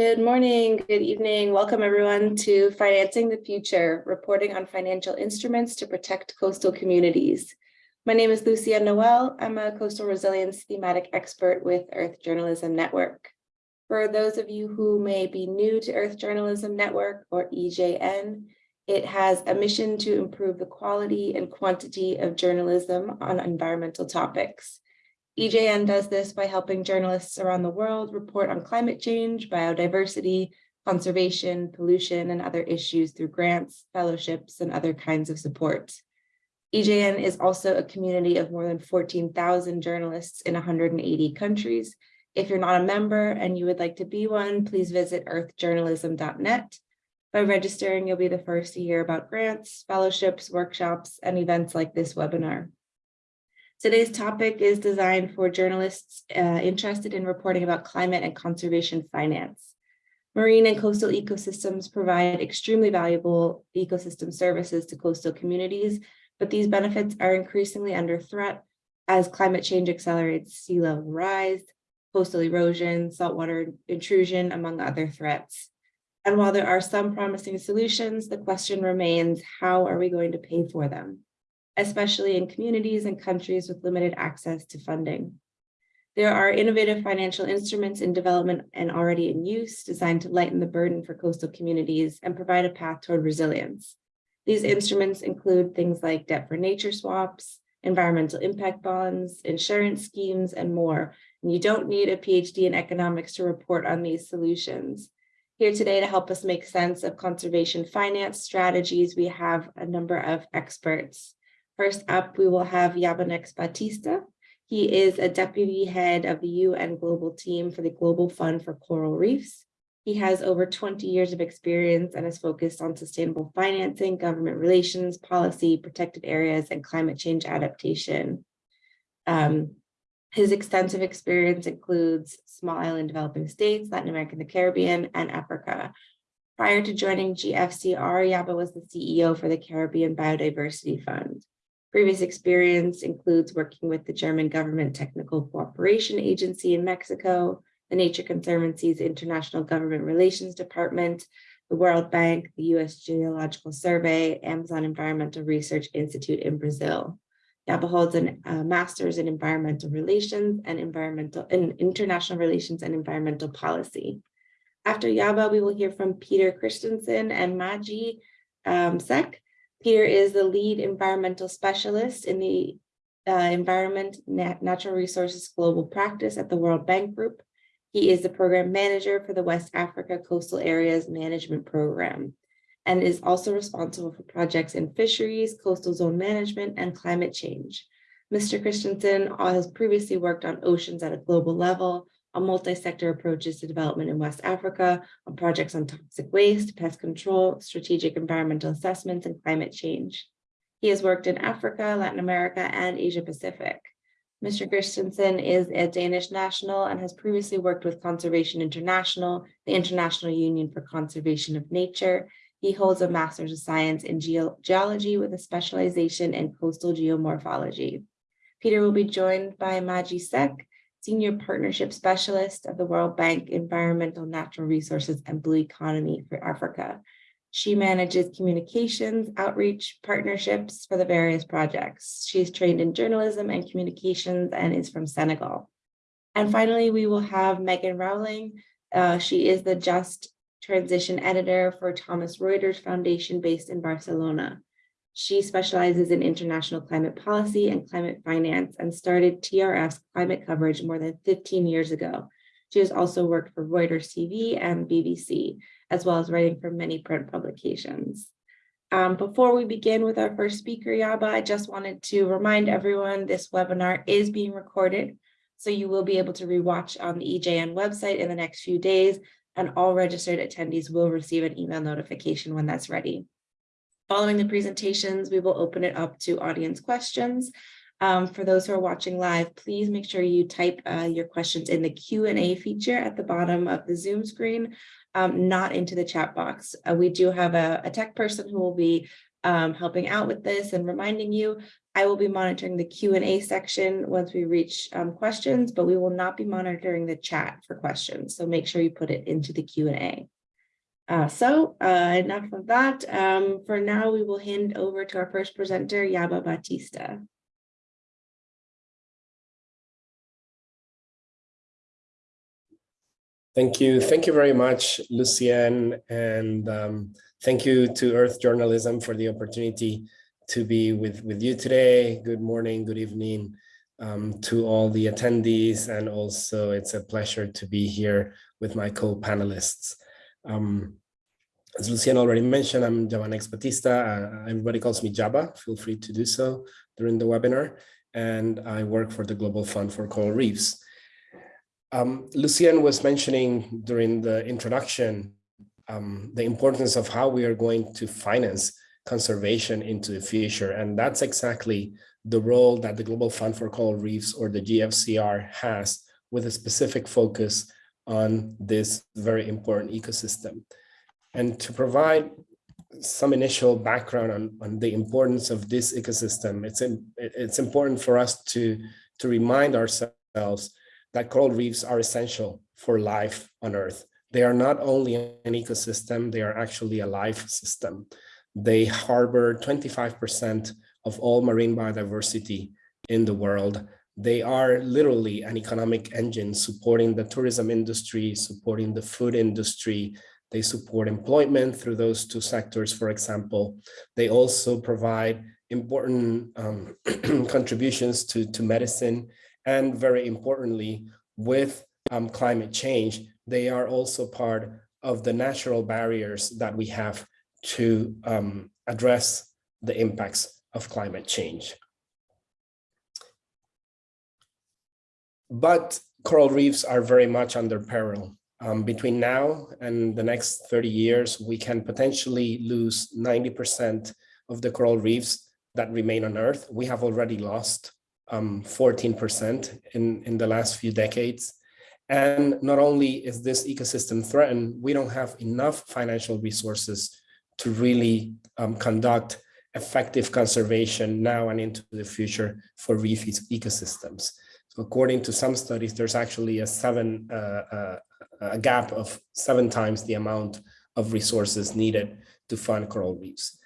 Good morning, good evening. Welcome everyone to Financing the Future, reporting on financial instruments to protect coastal communities. My name is Lucia Noel. I'm a coastal resilience thematic expert with Earth Journalism Network. For those of you who may be new to Earth Journalism Network or EJN, it has a mission to improve the quality and quantity of journalism on environmental topics. EJN does this by helping journalists around the world report on climate change, biodiversity, conservation, pollution, and other issues through grants, fellowships, and other kinds of support. EJN is also a community of more than 14,000 journalists in 180 countries. If you're not a member and you would like to be one, please visit earthjournalism.net. By registering, you'll be the first to hear about grants, fellowships, workshops, and events like this webinar. Today's topic is designed for journalists uh, interested in reporting about climate and conservation finance. Marine and coastal ecosystems provide extremely valuable ecosystem services to coastal communities, but these benefits are increasingly under threat as climate change accelerates sea level rise, coastal erosion, saltwater intrusion, among other threats. And while there are some promising solutions, the question remains, how are we going to pay for them? Especially in communities and countries with limited access to funding. There are innovative financial instruments in development and already in use designed to lighten the burden for coastal communities and provide a path toward resilience. These instruments include things like debt for nature swaps, environmental impact bonds, insurance schemes, and more. And you don't need a PhD in economics to report on these solutions. Here today to help us make sense of conservation finance strategies, we have a number of experts. First up, we will have Yabanex Batista. He is a deputy head of the UN Global Team for the Global Fund for Coral Reefs. He has over 20 years of experience and is focused on sustainable financing, government relations, policy, protected areas, and climate change adaptation. Um, his extensive experience includes small island developing states, Latin America, and the Caribbean, and Africa. Prior to joining GFCR, Yaba was the CEO for the Caribbean Biodiversity Fund. Previous experience includes working with the German Government Technical Cooperation Agency in Mexico, the Nature Conservancy's International Government Relations Department, the World Bank, the U.S. Geological Survey, Amazon Environmental Research Institute in Brazil. Yaba holds a master's in environmental relations and environmental in international relations and environmental policy. After Yaba, we will hear from Peter Christensen and Maji um, Sek, Peter is the lead environmental specialist in the uh, Environment Nat Natural Resources Global Practice at the World Bank Group. He is the program manager for the West Africa Coastal Areas Management Program and is also responsible for projects in fisheries, coastal zone management, and climate change. Mr. Christensen has previously worked on oceans at a global level, on multi-sector approaches to development in West Africa, on projects on toxic waste, pest control, strategic environmental assessments, and climate change. He has worked in Africa, Latin America, and Asia Pacific. Mr. Christensen is a Danish national and has previously worked with Conservation International, the International Union for Conservation of Nature. He holds a Master's of Science in Ge Geology with a specialization in coastal geomorphology. Peter will be joined by Maji Sek, Senior Partnership Specialist of the World Bank Environmental Natural Resources and Blue Economy for Africa. She manages communications, outreach, partnerships for the various projects. She's trained in journalism and communications and is from Senegal. And finally, we will have Megan Rowling. Uh, she is the Just Transition Editor for Thomson Reuters Foundation based in Barcelona. She specializes in international climate policy and climate finance and started TRF's climate coverage more than 15 years ago. She has also worked for Reuters TV and BBC, as well as writing for many print publications. Um, before we begin with our first speaker, Yaba, I just wanted to remind everyone this webinar is being recorded, so you will be able to rewatch on the EJN website in the next few days, and all registered attendees will receive an email notification when that's ready. Following the presentations, we will open it up to audience questions. Um, for those who are watching live, please make sure you type uh, your questions in the Q&A feature at the bottom of the Zoom screen, um, not into the chat box. Uh, we do have a, a, tech person who will be um, helping out with this and reminding you, I will be monitoring the Q and A section once we reach um, questions, but we will not be monitoring the chat for questions. So make sure you put it into the Q and A. Uh, so uh, enough of that. Um, for now, we will hand over to our first presenter, Yaba Batista. Thank you. Thank you very much, Lucienne. And um, thank you to Earth Journalism for the opportunity to be with, with you today. Good morning, good evening um, to all the attendees. And also it's a pleasure to be here with my co-panelists. Um, as Lucienne already mentioned, I'm Yabanex Batista. Uh, everybody calls me Yaba. Feel free to do so during the webinar. And I work for the Global Fund for Coral Reefs. Um, was mentioning during the introduction um, the importance of how we are going to finance conservation into the future. And that's exactly the role that the Global Fund for Coral Reefs or the GFCR has with a specific focus on this very important ecosystem. And to provide some initial background on, on the importance of this ecosystem, it's, in, it's important for us to, to remind ourselves that coral reefs are essential for life on Earth. They are not only an ecosystem, they are actually a life system. They harbor 25% of all marine biodiversity in the world. They are literally an economic engine supporting the tourism industry, supporting the food industry. They support employment through those two sectors, for example. They also provide important um, contributions to, to medicine and very importantly, with um, climate change, they are also part of the natural barriers that we have to um, address the impacts of climate change. But coral reefs are very much under peril. Um, between now and the next 30 years, we can potentially lose 90% of the coral reefs that remain on Earth. We have already lost 14% um, in, in the last few decades. And not only is this ecosystem threatened, we don't have enough financial resources to really um, conduct effective conservation now and into the future for reef ecosystems. According to some studies, there's actually a seven uh, uh, a gap of seven times the amount of resources needed to fund coral reefs.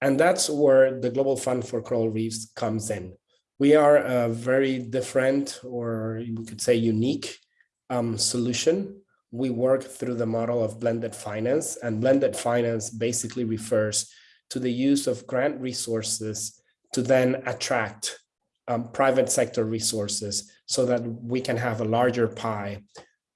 And that's where the Global Fund for Coral Reefs comes in. We are a very different, or we could say unique um, solution. We work through the model of blended finance and blended finance basically refers to the use of grant resources to then attract um, private sector resources so that we can have a larger pie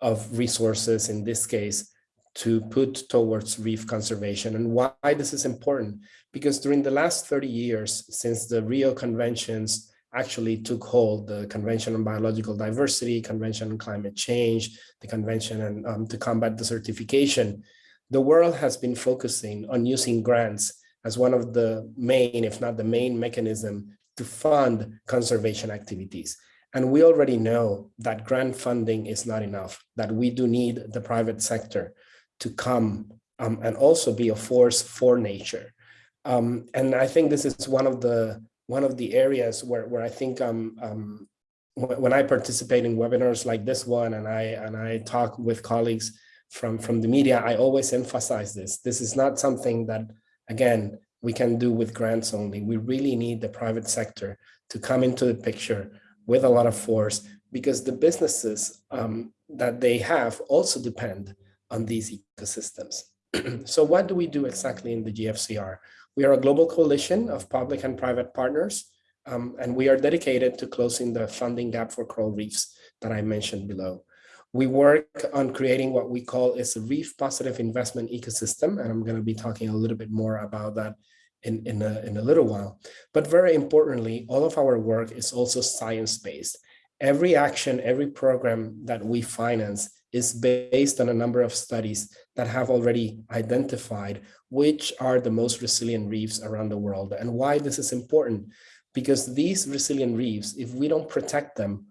of resources in this case to put towards reef conservation and why this is important. Because during the last 30 years since the Rio conventions actually took hold, the Convention on Biological Diversity, Convention on Climate Change, the Convention on, um, to combat desertification, the world has been focusing on using grants as one of the main, if not the main mechanism to fund conservation activities. And we already know that grant funding is not enough, that we do need the private sector to come um, and also be a force for nature. Um, and I think this is one of the one of the areas where, where I think um, um, when I participate in webinars like this one and I and I talk with colleagues from, from the media, I always emphasize this. This is not something that, again, we can do with grants only. We really need the private sector to come into the picture with a lot of force because the businesses um, that they have also depend on these ecosystems. so what do we do exactly in the GFCR? We are a global coalition of public and private partners, um, and we are dedicated to closing the funding gap for coral reefs that I mentioned below. We work on creating what we call is a reef positive investment ecosystem, and I'm going to be talking a little bit more about that in, in, a, in a little while. But very importantly, all of our work is also science-based. Every action, every program that we finance is based on a number of studies that have already identified which are the most resilient reefs around the world and why this is important because these resilient reefs if we don't protect them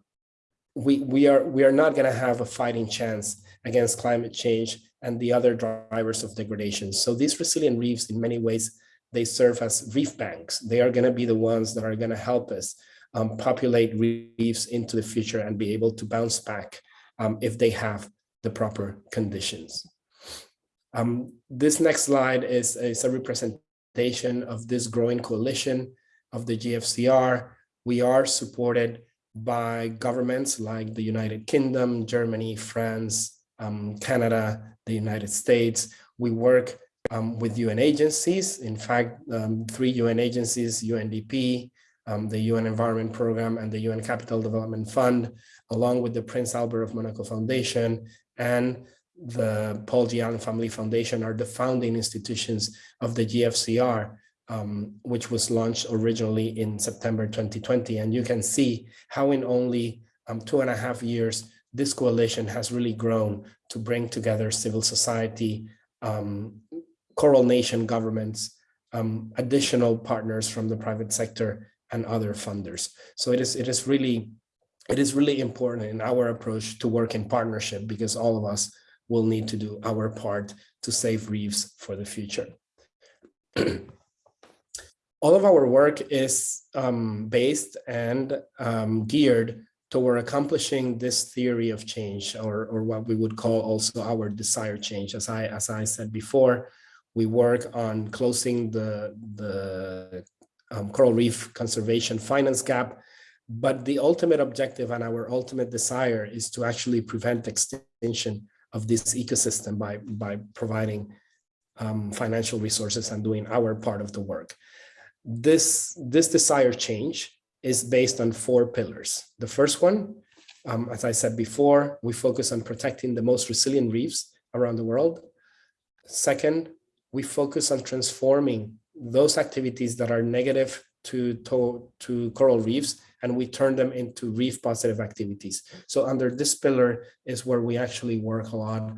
we we are we are not going to have a fighting chance against climate change and the other drivers of degradation so these resilient reefs in many ways they serve as reef banks. They are going to be the ones that are going to help us um, populate reefs into the future and be able to bounce back um, if they have the proper conditions. Um, this next slide is, is a representation of this growing coalition of the GFCR. We are supported by governments like the United Kingdom, Germany, France, um, Canada, the United States. We work um, with UN agencies. In fact, um, three UN agencies, UNDP, um, the UN Environment Program and the UN Capital Development Fund, along with the Prince Albert of Monaco Foundation and the Paul G. Allen Family Foundation are the founding institutions of the GFCR, um, which was launched originally in September 2020. And you can see how in only um, two and a half years, this coalition has really grown to bring together civil society, um, coral nation governments, um, additional partners from the private sector and other funders. So it is, it is really, it is really important in our approach to work in partnership because all of us will need to do our part to save reefs for the future. all of our work is um, based and um, geared toward accomplishing this theory of change or, or what we would call also our desire change. As I, as I said before, we work on closing the, the um, coral reef conservation finance gap, but the ultimate objective and our ultimate desire is to actually prevent extinction of this ecosystem by, by providing um, financial resources and doing our part of the work. This, this desired change is based on four pillars. The first one, um, as I said before, we focus on protecting the most resilient reefs around the world. Second, we focus on transforming those activities that are negative to, to, to coral reefs and we turn them into reef positive activities. So under this pillar is where we actually work a lot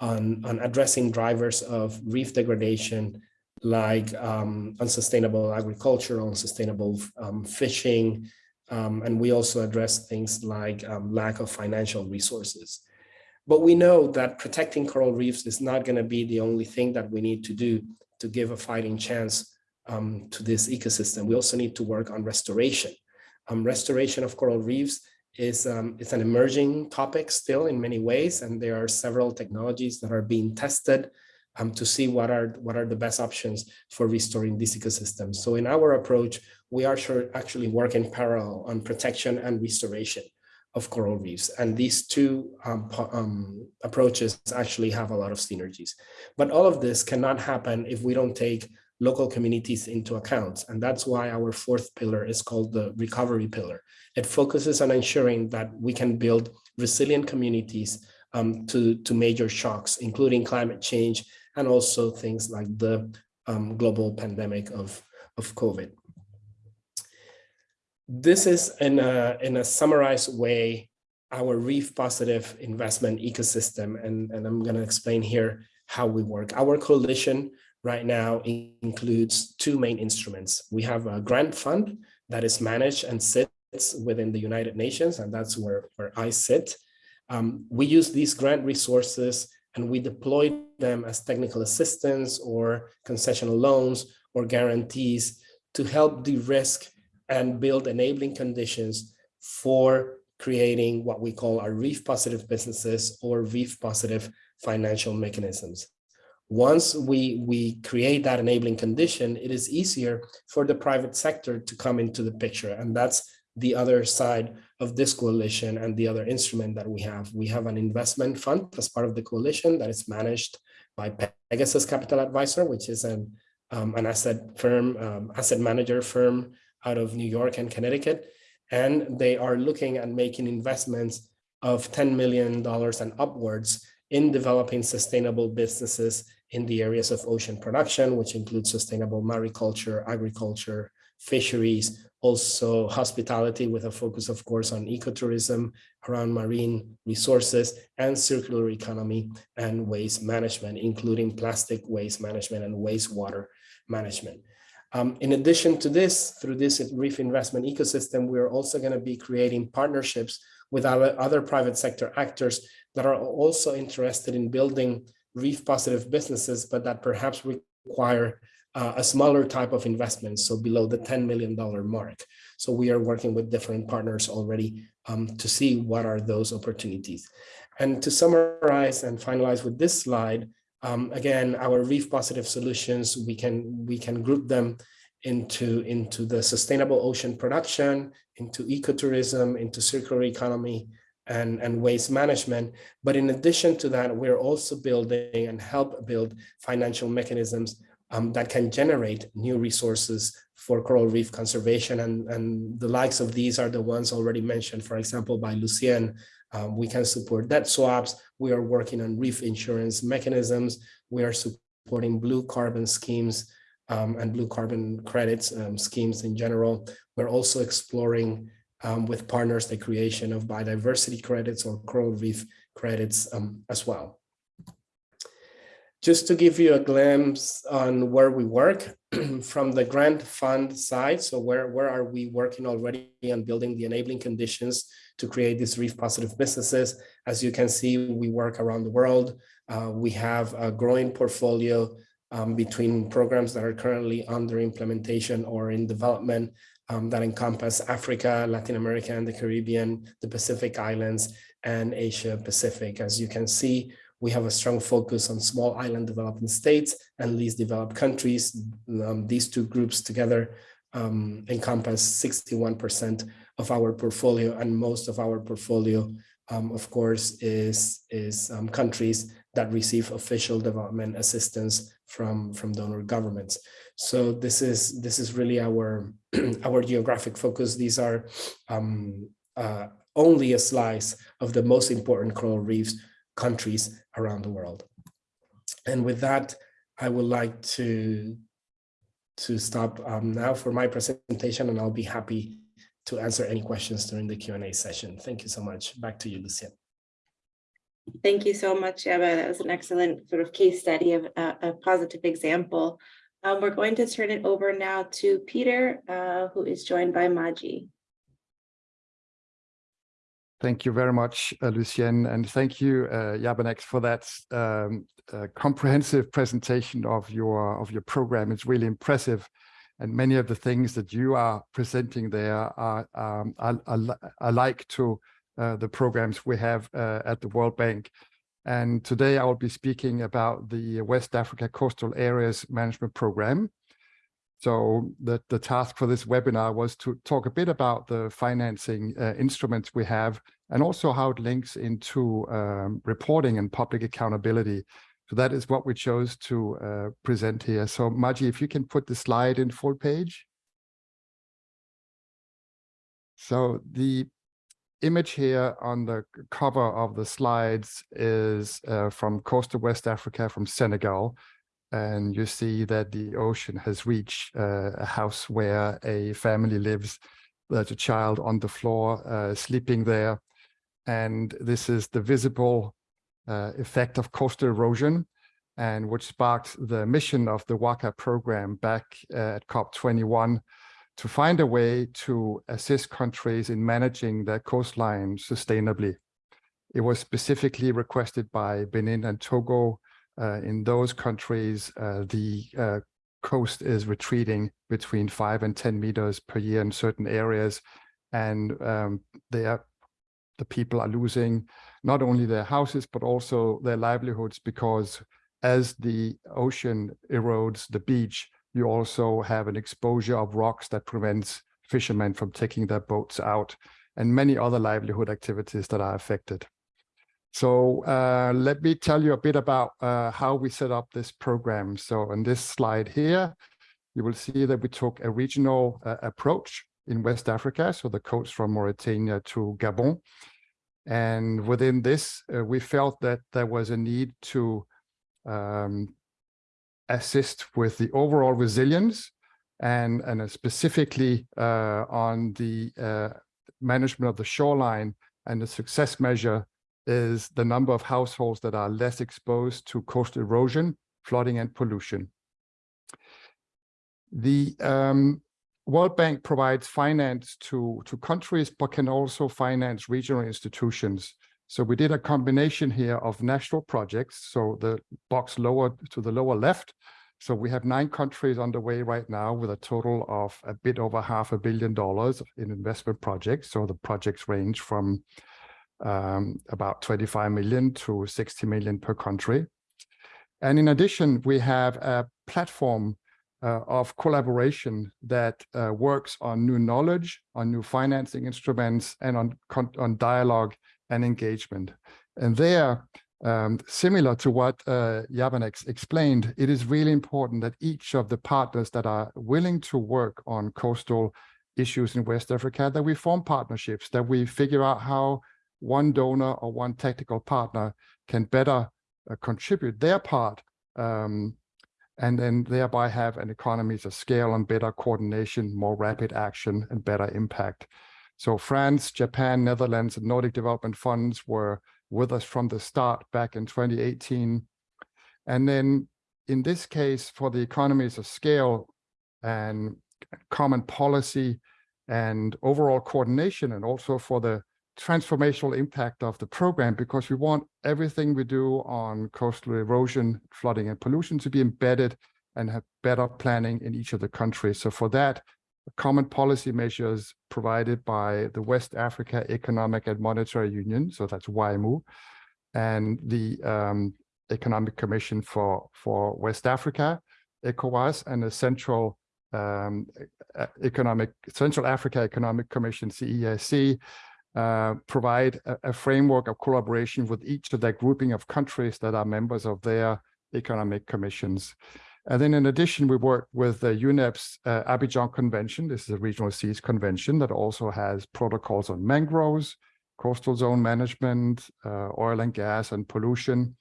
on, on addressing drivers of reef degradation like um, unsustainable agriculture, unsustainable um, fishing, um, and we also address things like um, lack of financial resources. But we know that protecting coral reefs is not going to be the only thing that we need to do to give a fighting chance um, to this ecosystem. We also need to work on restoration. Um, restoration of coral reefs is it's an emerging topic still in many ways, and there are several technologies that are being tested um, to see what are what are the best options for restoring these ecosystems. So in our approach, we are sure actually working parallel on protection and restoration of coral reefs. And these two um, um, approaches actually have a lot of synergies. But all of this cannot happen if we don't take local communities into account. And that's why our fourth pillar is called the recovery pillar. It focuses on ensuring that we can build resilient communities um, to, to major shocks, including climate change and also things like the um, global pandemic of, of COVID. This is in a, in a summarized way, our reef positive investment ecosystem. And, and I'm gonna explain here how we work. Our coalition right now includes two main instruments. We have a grant fund that is managed and sits within the United Nations, and that's where, where I sit. Um, we use these grant resources and we deploy them as technical assistance or concessional loans or guarantees to help de-risk and build enabling conditions for creating what we call our reef positive businesses or reef positive financial mechanisms. Once we, we create that enabling condition, it is easier for the private sector to come into the picture. And that's the other side of this coalition and the other instrument that we have. We have an investment fund as part of the coalition that is managed by Pegasus Capital Advisor, which is an, um, an asset firm, um, asset manager firm out of New York and Connecticut. And they are looking at making investments of $10 million and upwards in developing sustainable businesses in the areas of ocean production, which includes sustainable mariculture, agriculture, fisheries, also hospitality with a focus, of course, on ecotourism around marine resources and circular economy and waste management, including plastic waste management and wastewater management. Um, in addition to this, through this reef investment ecosystem, we're also going to be creating partnerships with our other private sector actors that are also interested in building reef positive businesses, but that perhaps require uh, a smaller type of investment, so below the $10 million mark. So we are working with different partners already um, to see what are those opportunities. And to summarize and finalize with this slide, um, again, our reef positive solutions, we can we can group them into, into the sustainable ocean production, into ecotourism, into circular economy, and, and waste management. But in addition to that, we're also building and help build financial mechanisms um, that can generate new resources for coral reef conservation. And, and the likes of these are the ones already mentioned, for example, by Lucien. Um, we can support debt swaps. We are working on reef insurance mechanisms. We are supporting blue carbon schemes um, and blue carbon credits um, schemes in general. We're also exploring um, with partners the creation of biodiversity credits or coral reef credits um, as well. Just to give you a glimpse on where we work from the grant fund side. So where, where are we working already on building the enabling conditions to create these reef positive businesses? As you can see, we work around the world. Uh, we have a growing portfolio um, between programs that are currently under implementation or in development um, that encompass Africa, Latin America, and the Caribbean, the Pacific Islands, and Asia Pacific. As you can see, we have a strong focus on small island developing states and least developed countries. Um, these two groups together um, encompass 61% of our portfolio and most of our portfolio, um, of course, is, is um, countries that receive official development assistance from, from donor governments. So this is this is really our our geographic focus. These are um, uh, only a slice of the most important coral reefs countries around the world. And with that, I would like to to stop um, now for my presentation, and I'll be happy to answer any questions during the Q&A session. Thank you so much. Back to you, Lucien. Thank you so much, Eva. That was an excellent sort of case study of uh, a positive example um, we're going to turn it over now to Peter, uh, who is joined by Maji. Thank you very much, uh, Lucien, and thank you, uh, Yabanex, for that um, uh, comprehensive presentation of your of your program. It's really impressive, and many of the things that you are presenting there are um, are, are, like to uh, the programs we have uh, at the World Bank. And today I will be speaking about the West Africa Coastal Areas Management Program. So the, the task for this webinar was to talk a bit about the financing uh, instruments we have and also how it links into um, reporting and public accountability. So that is what we chose to uh, present here. So Maji, if you can put the slide in full page. So the image here on the cover of the slides is uh, from coastal West Africa, from Senegal. And you see that the ocean has reached uh, a house where a family lives. There's a child on the floor uh, sleeping there. And this is the visible uh, effect of coastal erosion and which sparked the mission of the WACA program back at COP21 to find a way to assist countries in managing their coastline sustainably. It was specifically requested by Benin and Togo. Uh, in those countries, uh, the uh, coast is retreating between five and 10 meters per year in certain areas. And um, they are, the people are losing not only their houses, but also their livelihoods because as the ocean erodes the beach, you also have an exposure of rocks that prevents fishermen from taking their boats out and many other livelihood activities that are affected. So uh, let me tell you a bit about uh, how we set up this program. So on this slide here, you will see that we took a regional uh, approach in West Africa, so the coast from Mauritania to Gabon. And within this, uh, we felt that there was a need to um, assist with the overall resilience and, and specifically uh, on the uh, management of the shoreline and the success measure is the number of households that are less exposed to coastal erosion, flooding and pollution. The um, World Bank provides finance to, to countries, but can also finance regional institutions. So we did a combination here of national projects. So the box lower to the lower left So we have nine countries underway right now with a total of a bit over half a billion dollars in investment projects. So the projects range from um, about 25 million to 60 million per country. And in addition, we have a platform uh, of collaboration that uh, works on new knowledge, on new financing instruments, and on, on dialogue and engagement. And there, um, similar to what uh, Yabanex explained, it is really important that each of the partners that are willing to work on coastal issues in West Africa, that we form partnerships, that we figure out how one donor or one technical partner can better uh, contribute their part um, and then thereby have an economies of scale and better coordination, more rapid action and better impact. So France, Japan, Netherlands, and Nordic Development Funds were with us from the start back in 2018. And then in this case, for the economies of scale and common policy and overall coordination, and also for the transformational impact of the program, because we want everything we do on coastal erosion, flooding, and pollution to be embedded and have better planning in each of the countries. So for that, common policy measures provided by the West Africa Economic and Monetary Union, so that's WAEMU, and the um, Economic Commission for, for West Africa, ECOWAS, and the Central um, Economic Central Africa Economic Commission, CEAC, uh, provide a, a framework of collaboration with each of that grouping of countries that are members of their economic commissions. And then in addition, we work with the UNEP's uh, Abidjan Convention. This is a regional seas convention that also has protocols on mangroves, coastal zone management, uh, oil and gas and pollution.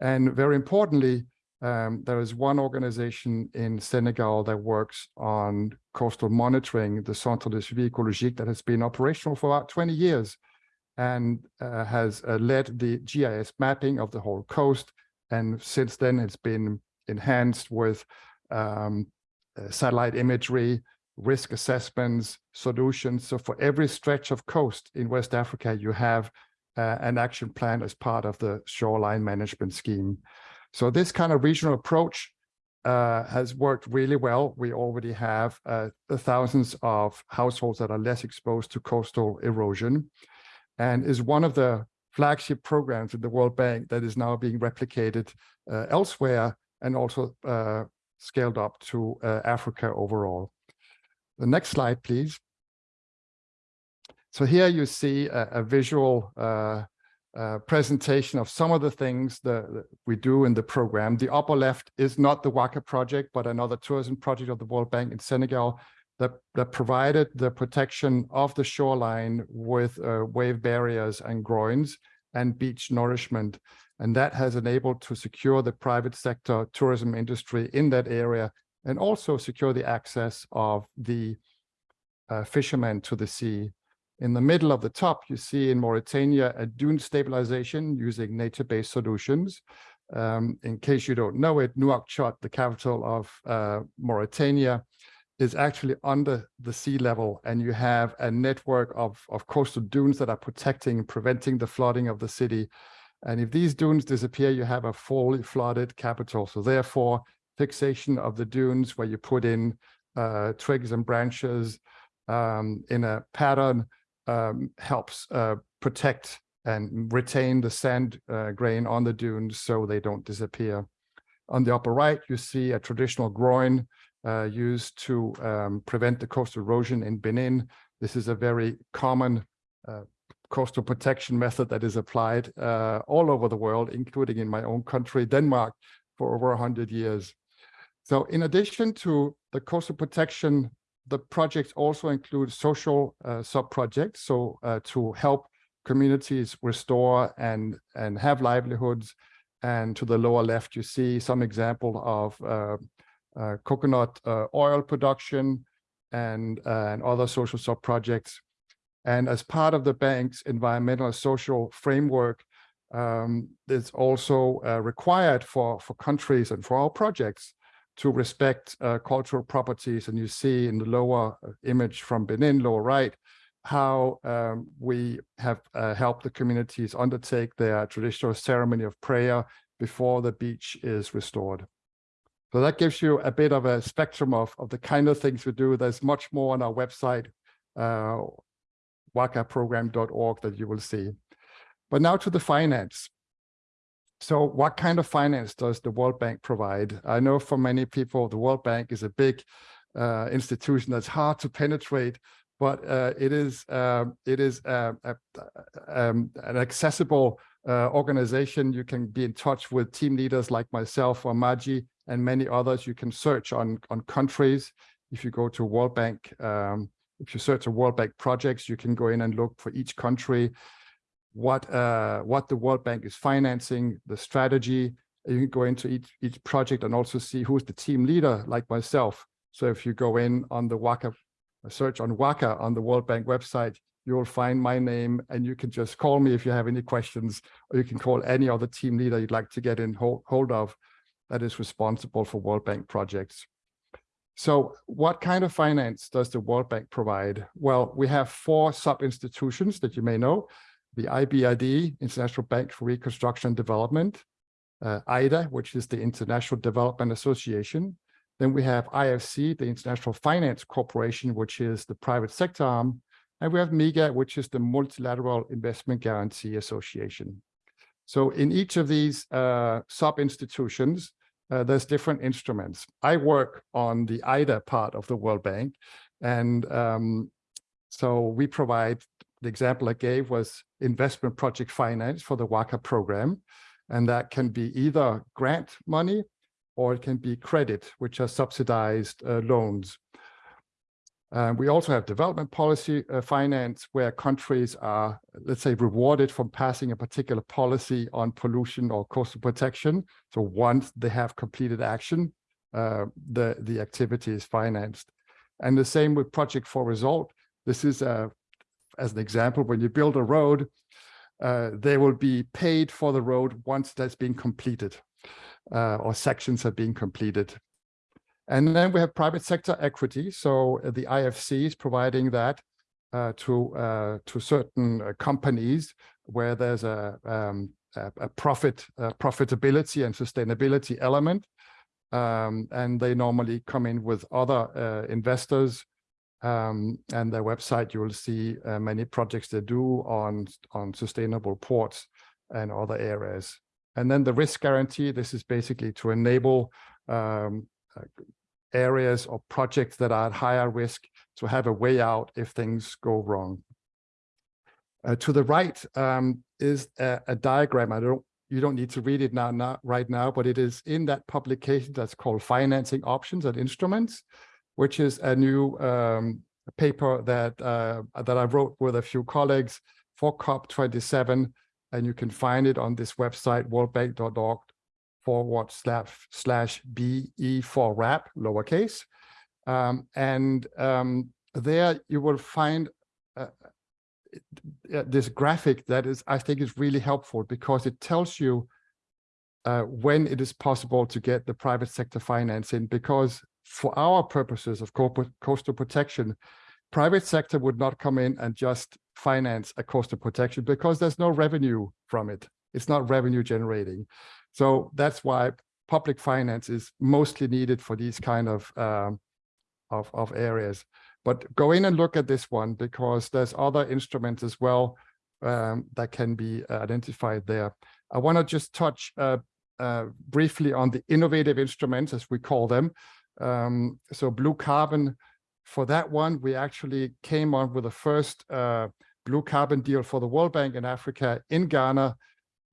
And very importantly, um, there is one organization in Senegal that works on coastal monitoring, the Centre de Suivi Écologique, that has been operational for about 20 years and uh, has uh, led the GIS mapping of the whole coast. And since then, it's been enhanced with um, uh, satellite imagery, risk assessments, solutions. So for every stretch of coast in West Africa, you have uh, an action plan as part of the shoreline management scheme. So this kind of regional approach uh, has worked really well. We already have uh, thousands of households that are less exposed to coastal erosion and is one of the flagship programs in the World Bank that is now being replicated uh, elsewhere and also uh, scaled up to uh, Africa overall. The next slide, please. So here you see a, a visual uh, presentation of some of the things that, we do in the program. The upper left is not the WACA project, but another tourism project of the World Bank in Senegal that, that provided the protection of the shoreline with uh, wave barriers and groins and beach nourishment and that has enabled to secure the private sector tourism industry in that area and also secure the access of the uh, fishermen to the sea. In the middle of the top, you see in Mauritania a dune stabilization using nature-based solutions. Um, in case you don't know it, Nouakchott, the capital of uh, Mauritania, is actually under the sea level and you have a network of, of coastal dunes that are protecting and preventing the flooding of the city and if these dunes disappear, you have a fully flooded capital. So therefore, fixation of the dunes where you put in uh, twigs and branches um, in a pattern um, helps uh, protect and retain the sand uh, grain on the dunes so they don't disappear. On the upper right, you see a traditional groin uh, used to um, prevent the coastal erosion in Benin. This is a very common uh, coastal protection method that is applied uh, all over the world, including in my own country, Denmark, for over 100 years. So in addition to the coastal protection, the projects also include social uh, sub-projects, so uh, to help communities restore and, and have livelihoods. And to the lower left, you see some example of uh, uh, coconut uh, oil production and, and other social sub-projects and as part of the bank's environmental and social framework, um, it's also uh, required for, for countries and for our projects to respect uh, cultural properties. And you see in the lower uh, image from Benin, lower right, how um, we have uh, helped the communities undertake their traditional ceremony of prayer before the beach is restored. So that gives you a bit of a spectrum of, of the kind of things we do. There's much more on our website, uh, wacaprogram.org that you will see. But now to the finance. So what kind of finance does the World Bank provide? I know for many people, the World Bank is a big uh, institution that's hard to penetrate, but uh, it is uh, it is uh, a, um, an accessible uh, organization. You can be in touch with team leaders like myself or Maji and many others. You can search on on countries. If you go to World Bank, um, if you search a World Bank projects, you can go in and look for each country what uh, what the World Bank is financing, the strategy. You can go into each each project and also see who's the team leader, like myself. So if you go in on the WACA, search on WACA on the World Bank website, you will find my name and you can just call me if you have any questions, or you can call any other team leader you'd like to get in hold, hold of that is responsible for World Bank projects. So what kind of finance does the World Bank provide? Well, we have four sub-institutions that you may know the IBRD, International Bank for Reconstruction and Development, uh, IDA, which is the International Development Association. Then we have IFC, the International Finance Corporation, which is the private sector arm. And we have MIGA, which is the Multilateral Investment Guarantee Association. So in each of these uh, sub-institutions, uh, there's different instruments. I work on the IDA part of the World Bank. And um, so we provide the example I gave was investment project finance for the WACA program. And that can be either grant money or it can be credit, which are subsidized uh, loans. Uh, we also have development policy uh, finance where countries are, let's say, rewarded for passing a particular policy on pollution or coastal protection. So once they have completed action, uh, the, the activity is financed. And the same with Project for Result. This is a as an example, when you build a road, uh, they will be paid for the road once that's been completed uh, or sections have been completed. And then we have private sector equity. So uh, the IFC is providing that uh, to uh, to certain uh, companies where there's a, um, a, a profit profitability and sustainability element. Um, and they normally come in with other investors um, and their website, you will see uh, many projects they do on, on sustainable ports and other areas. And then the risk guarantee, this is basically to enable um, uh, areas or projects that are at higher risk to have a way out if things go wrong. Uh, to the right um, is a, a, diagram. I don't, you don't need to read it now, not right now, but it is in that publication that's called Financing Options and Instruments which is a new um, paper that uh, that I wrote with a few colleagues for COP27, and you can find it on this website, worldbank.org forward slash slash BE4RAP, lowercase. Um, and um, there you will find uh, this graphic that is, I think is really helpful because it tells you uh, when it is possible to get the private sector financing because for our purposes of coastal protection, private sector would not come in and just finance a coastal protection because there's no revenue from it. It's not revenue generating. So that's why public finance is mostly needed for these kind of, um, of, of areas. But go in and look at this one because there's other instruments as well um, that can be identified there. I want to just touch uh, uh, briefly on the innovative instruments, as we call them. Um, so blue carbon, for that one, we actually came on with the first uh, blue carbon deal for the World Bank in Africa in Ghana,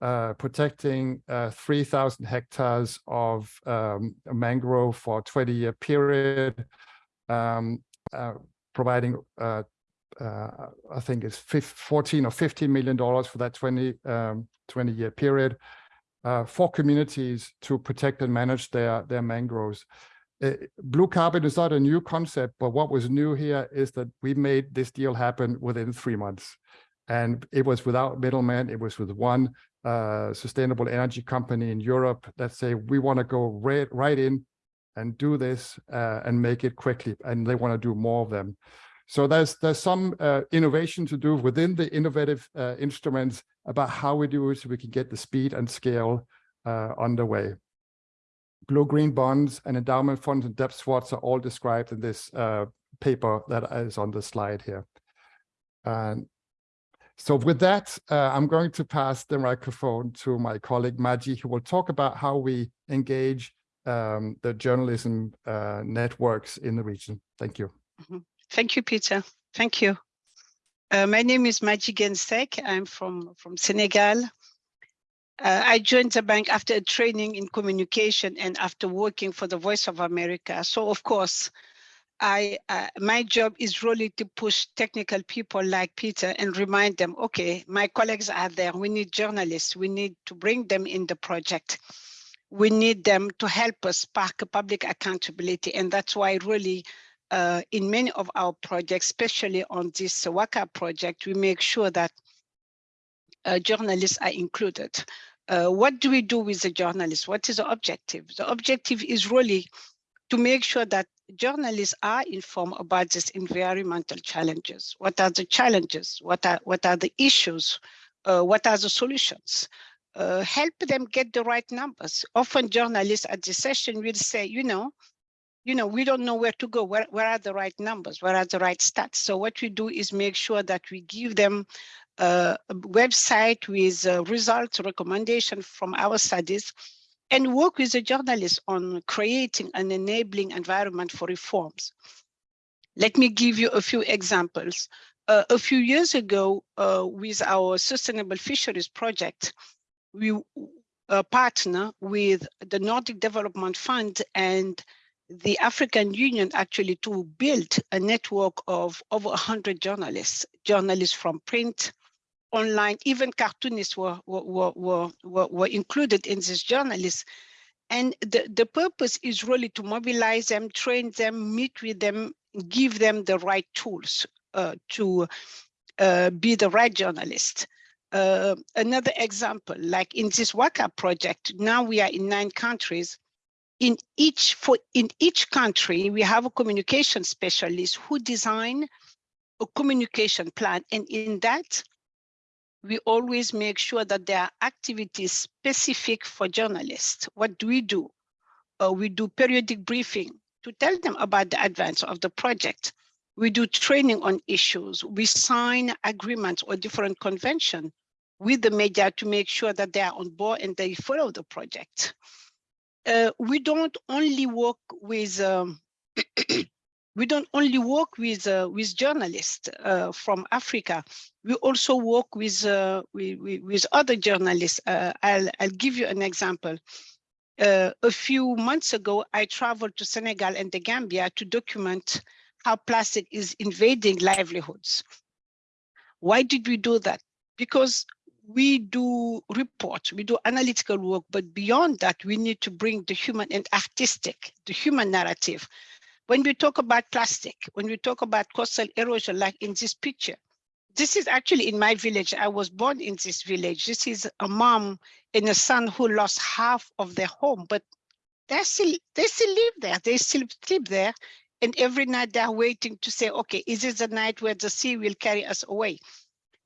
uh, protecting uh, 3,000 hectares of um, mangrove for a 20-year period, um, uh, providing, uh, uh, I think it's 15, 14 or 15 million dollars for that 20 um, 20 year period for communities to protect and manage their their mangroves blue carbon is not a new concept, but what was new here is that we made this deal happen within three months. And it was without middlemen. It was with one uh, sustainable energy company in Europe that say, we want to go right, right in and do this uh, and make it quickly. And they want to do more of them. So there's there's some uh, innovation to do within the innovative uh, instruments about how we do it so we can get the speed and scale uh, underway. blue-green bonds and endowment funds and debt swaps are all described in this uh, paper that is on the slide here. And so with that, uh, I'm going to pass the microphone to my colleague Maji, who will talk about how we engage um, the journalism uh, networks in the region. Thank you. Thank you, Peter. Thank you. Uh, my name is Maji Gensek. I'm from, from Senegal. Uh, I joined the bank after a training in communication and after working for the Voice of America. So of course, I uh, my job is really to push technical people like Peter and remind them, okay, my colleagues are there. We need journalists. We need to bring them in the project. We need them to help us spark public accountability. And that's why really uh, in many of our projects, especially on this WACA project, we make sure that uh, journalists are included. Uh, what do we do with the journalists? What is the objective? The objective is really to make sure that journalists are informed about these environmental challenges. What are the challenges? What are, what are the issues? Uh, what are the solutions? Uh, help them get the right numbers. Often journalists at the session will say, you know, you know, we don't know where to go. Where, where are the right numbers? Where are the right stats? So what we do is make sure that we give them a website with uh, results, recommendation from our studies, and work with the journalists on creating an enabling environment for reforms. Let me give you a few examples. Uh, a few years ago, uh, with our Sustainable Fisheries Project, we partner with the Nordic Development Fund and the African Union actually to build a network of over 100 journalists, journalists from print, online, even cartoonists were, were, were, were, were included in this journalists. And the, the purpose is really to mobilize them, train them, meet with them, give them the right tools uh, to uh, be the right journalist. Uh, another example, like in this WACA project, now we are in nine countries. In each, for, in each country, we have a communication specialist who design a communication plan. And in that, we always make sure that there are activities specific for journalists. What do we do? Uh, we do periodic briefing to tell them about the advance of the project. We do training on issues. We sign agreements or different convention with the media to make sure that they are on board and they follow the project. Uh, we don't only work with um, we don't only work with uh, with journalists uh, from Africa. We also work with uh, with, with, other journalists. Uh, I'll I'll give you an example. Uh, a few months ago, I traveled to Senegal and the Gambia to document how plastic is invading livelihoods. Why did we do that? Because we do reports, we do analytical work, but beyond that, we need to bring the human and artistic, the human narrative when we talk about plastic, when we talk about coastal erosion, like in this picture, this is actually in my village. I was born in this village. This is a mom and a son who lost half of their home, but they still they still live there. They still sleep there. And every night they're waiting to say, okay, is this the night where the sea will carry us away?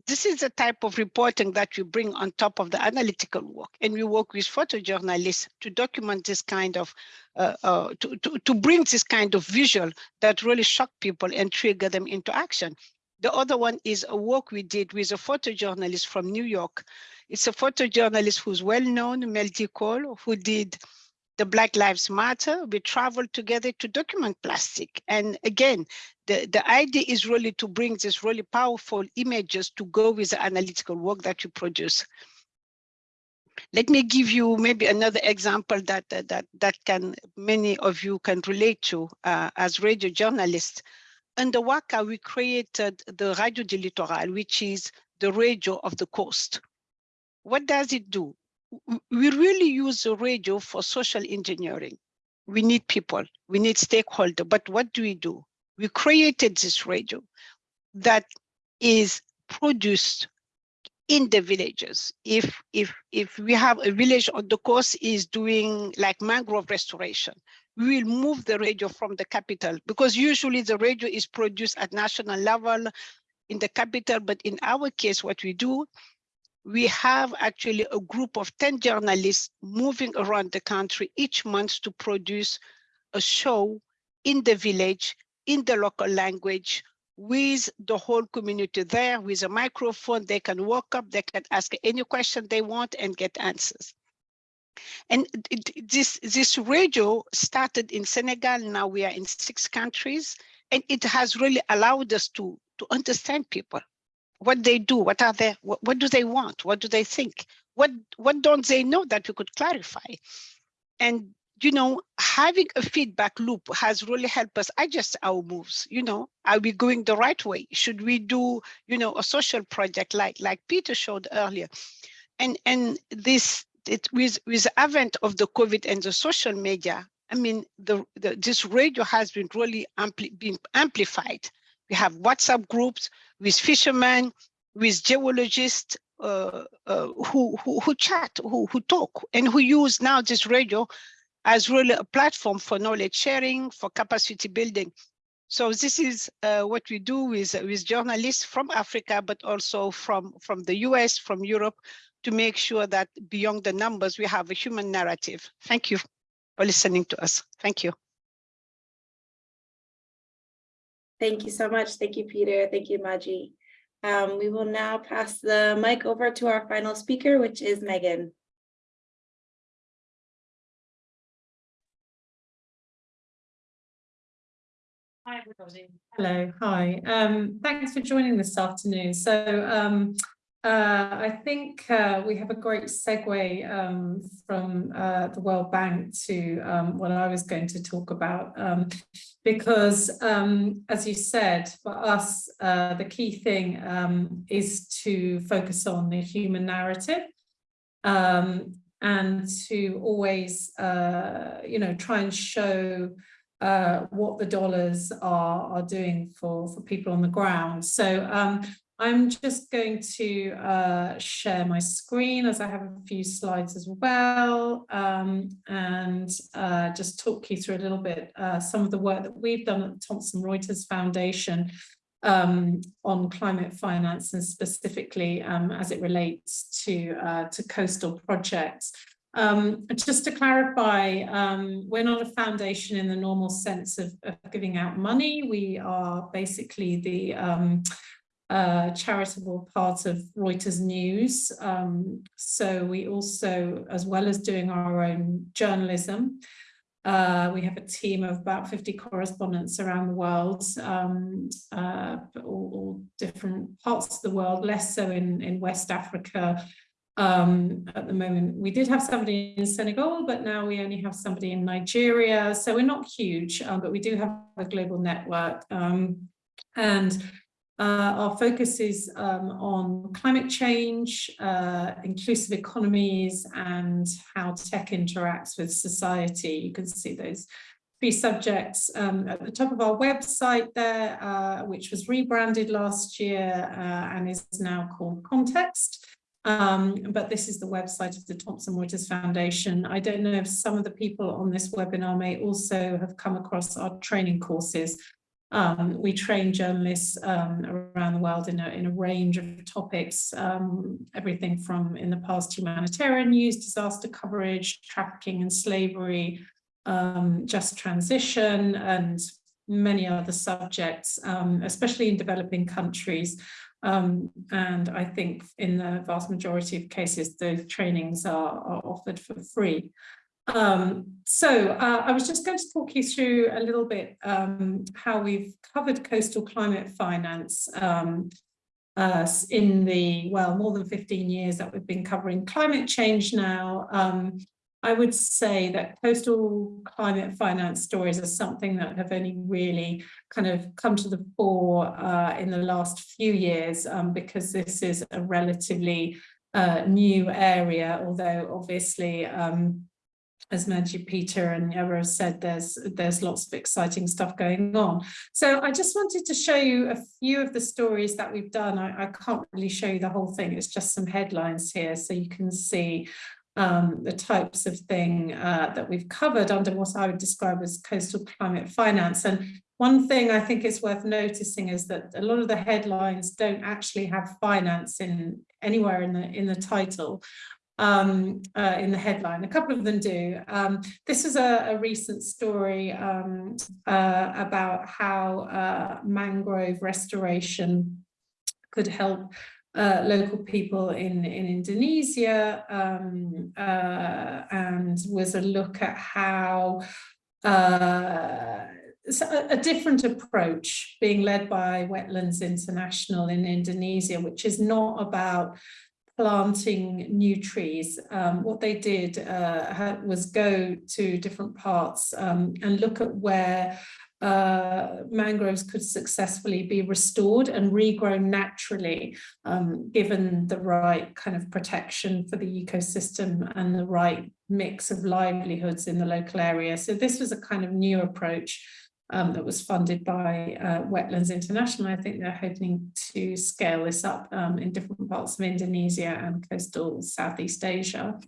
This is the type of reporting that we bring on top of the analytical work. And we work with photojournalists to document this kind of, uh, uh, to, to, to bring this kind of visual that really shock people and trigger them into action. The other one is a work we did with a photojournalist from New York. It's a photojournalist who's well known, Mel Cole, who did the Black Lives Matter, we traveled together to document plastic. And again, the, the idea is really to bring these really powerful images to go with the analytical work that you produce. Let me give you maybe another example that that that can many of you can relate to uh, as radio journalists. Under WACA, we created the Radio du Littoral, which is the radio of the coast. What does it do? We really use the radio for social engineering. We need people, we need stakeholders, but what do we do? We created this radio that is produced in the villages. If if if we have a village on the coast is doing like mangrove restoration, we will move the radio from the capital because usually the radio is produced at national level in the capital. But in our case, what we do we have actually a group of 10 journalists moving around the country each month to produce a show in the village, in the local language, with the whole community there with a microphone. They can walk up, they can ask any question they want and get answers. And this, this radio started in Senegal, now we are in six countries, and it has really allowed us to, to understand people, what they do, what are they, what, what do they want, what do they think, what, what don't they know that we could clarify. And you know, having a feedback loop has really helped us adjust our moves. You know, are we going the right way? Should we do, you know, a social project like like Peter showed earlier? And and this it with with the advent of the COVID and the social media, I mean, the, the this radio has been really ampli been amplified. We have WhatsApp groups with fishermen, with geologists uh, uh, who, who who chat, who who talk, and who use now this radio as really a platform for knowledge sharing, for capacity building. So this is uh, what we do with, with journalists from Africa, but also from, from the US, from Europe, to make sure that beyond the numbers, we have a human narrative. Thank you for listening to us. Thank you. Thank you so much. Thank you, Peter. Thank you, Maji. Um, we will now pass the mic over to our final speaker, which is Megan. Hi, everybody. Hello, hi. Um, thanks for joining this afternoon. So um, uh, I think uh, we have a great segue um, from uh, the World Bank to um, what I was going to talk about, um, because um, as you said, for us, uh, the key thing um, is to focus on the human narrative um, and to always, uh, you know, try and show uh, what the dollars are, are doing for, for people on the ground. So um, I'm just going to uh, share my screen as I have a few slides as well um, and uh, just talk you through a little bit uh, some of the work that we've done at the Thomson Reuters Foundation um, on climate finance and specifically um, as it relates to, uh, to coastal projects. Um, just to clarify, um, we're not a foundation in the normal sense of, of giving out money. We are basically the um, uh, charitable part of Reuters News. Um, so we also, as well as doing our own journalism, uh, we have a team of about 50 correspondents around the world, um, uh, all, all, different parts of the world, less so in, in West Africa, um, at the moment. We did have somebody in Senegal, but now we only have somebody in Nigeria. So we're not huge, um, but we do have a global network. Um, and uh, our focus is um, on climate change, uh, inclusive economies, and how tech interacts with society. You can see those three subjects um, at the top of our website there, uh, which was rebranded last year uh, and is now called Context. Um, but this is the website of the Thomson Reuters Foundation. I don't know if some of the people on this webinar may also have come across our training courses. Um, we train journalists um, around the world in a, in a range of topics, um, everything from in the past humanitarian news, disaster coverage, trafficking and slavery, um, just transition and many other subjects, um, especially in developing countries. Um, and I think in the vast majority of cases, those trainings are, are offered for free. Um, so uh, I was just going to talk you through a little bit um, how we've covered coastal climate finance um, uh, in the, well, more than 15 years that we've been covering climate change now. Um, I would say that coastal climate finance stories are something that have only really kind of come to the fore uh, in the last few years um, because this is a relatively uh, new area, although obviously um, as Maggie Peter and Ever said, there's there's lots of exciting stuff going on. So I just wanted to show you a few of the stories that we've done. I, I can't really show you the whole thing. It's just some headlines here so you can see um, the types of thing uh, that we've covered under what I would describe as coastal climate finance. And one thing I think is worth noticing is that a lot of the headlines don't actually have finance in anywhere in the in the title um, uh, in the headline. A couple of them do. Um, this is a, a recent story um, uh, about how uh, mangrove restoration could help uh, local people in, in Indonesia um, uh, and was a look at how uh, a, a different approach being led by Wetlands International in Indonesia, which is not about planting new trees. Um, what they did uh, was go to different parts um, and look at where uh, mangroves could successfully be restored and regrown naturally, um, given the right kind of protection for the ecosystem and the right mix of livelihoods in the local area. So this was a kind of new approach um, that was funded by uh, Wetlands International. I think they're hoping to scale this up um, in different parts of Indonesia and coastal Southeast Asia.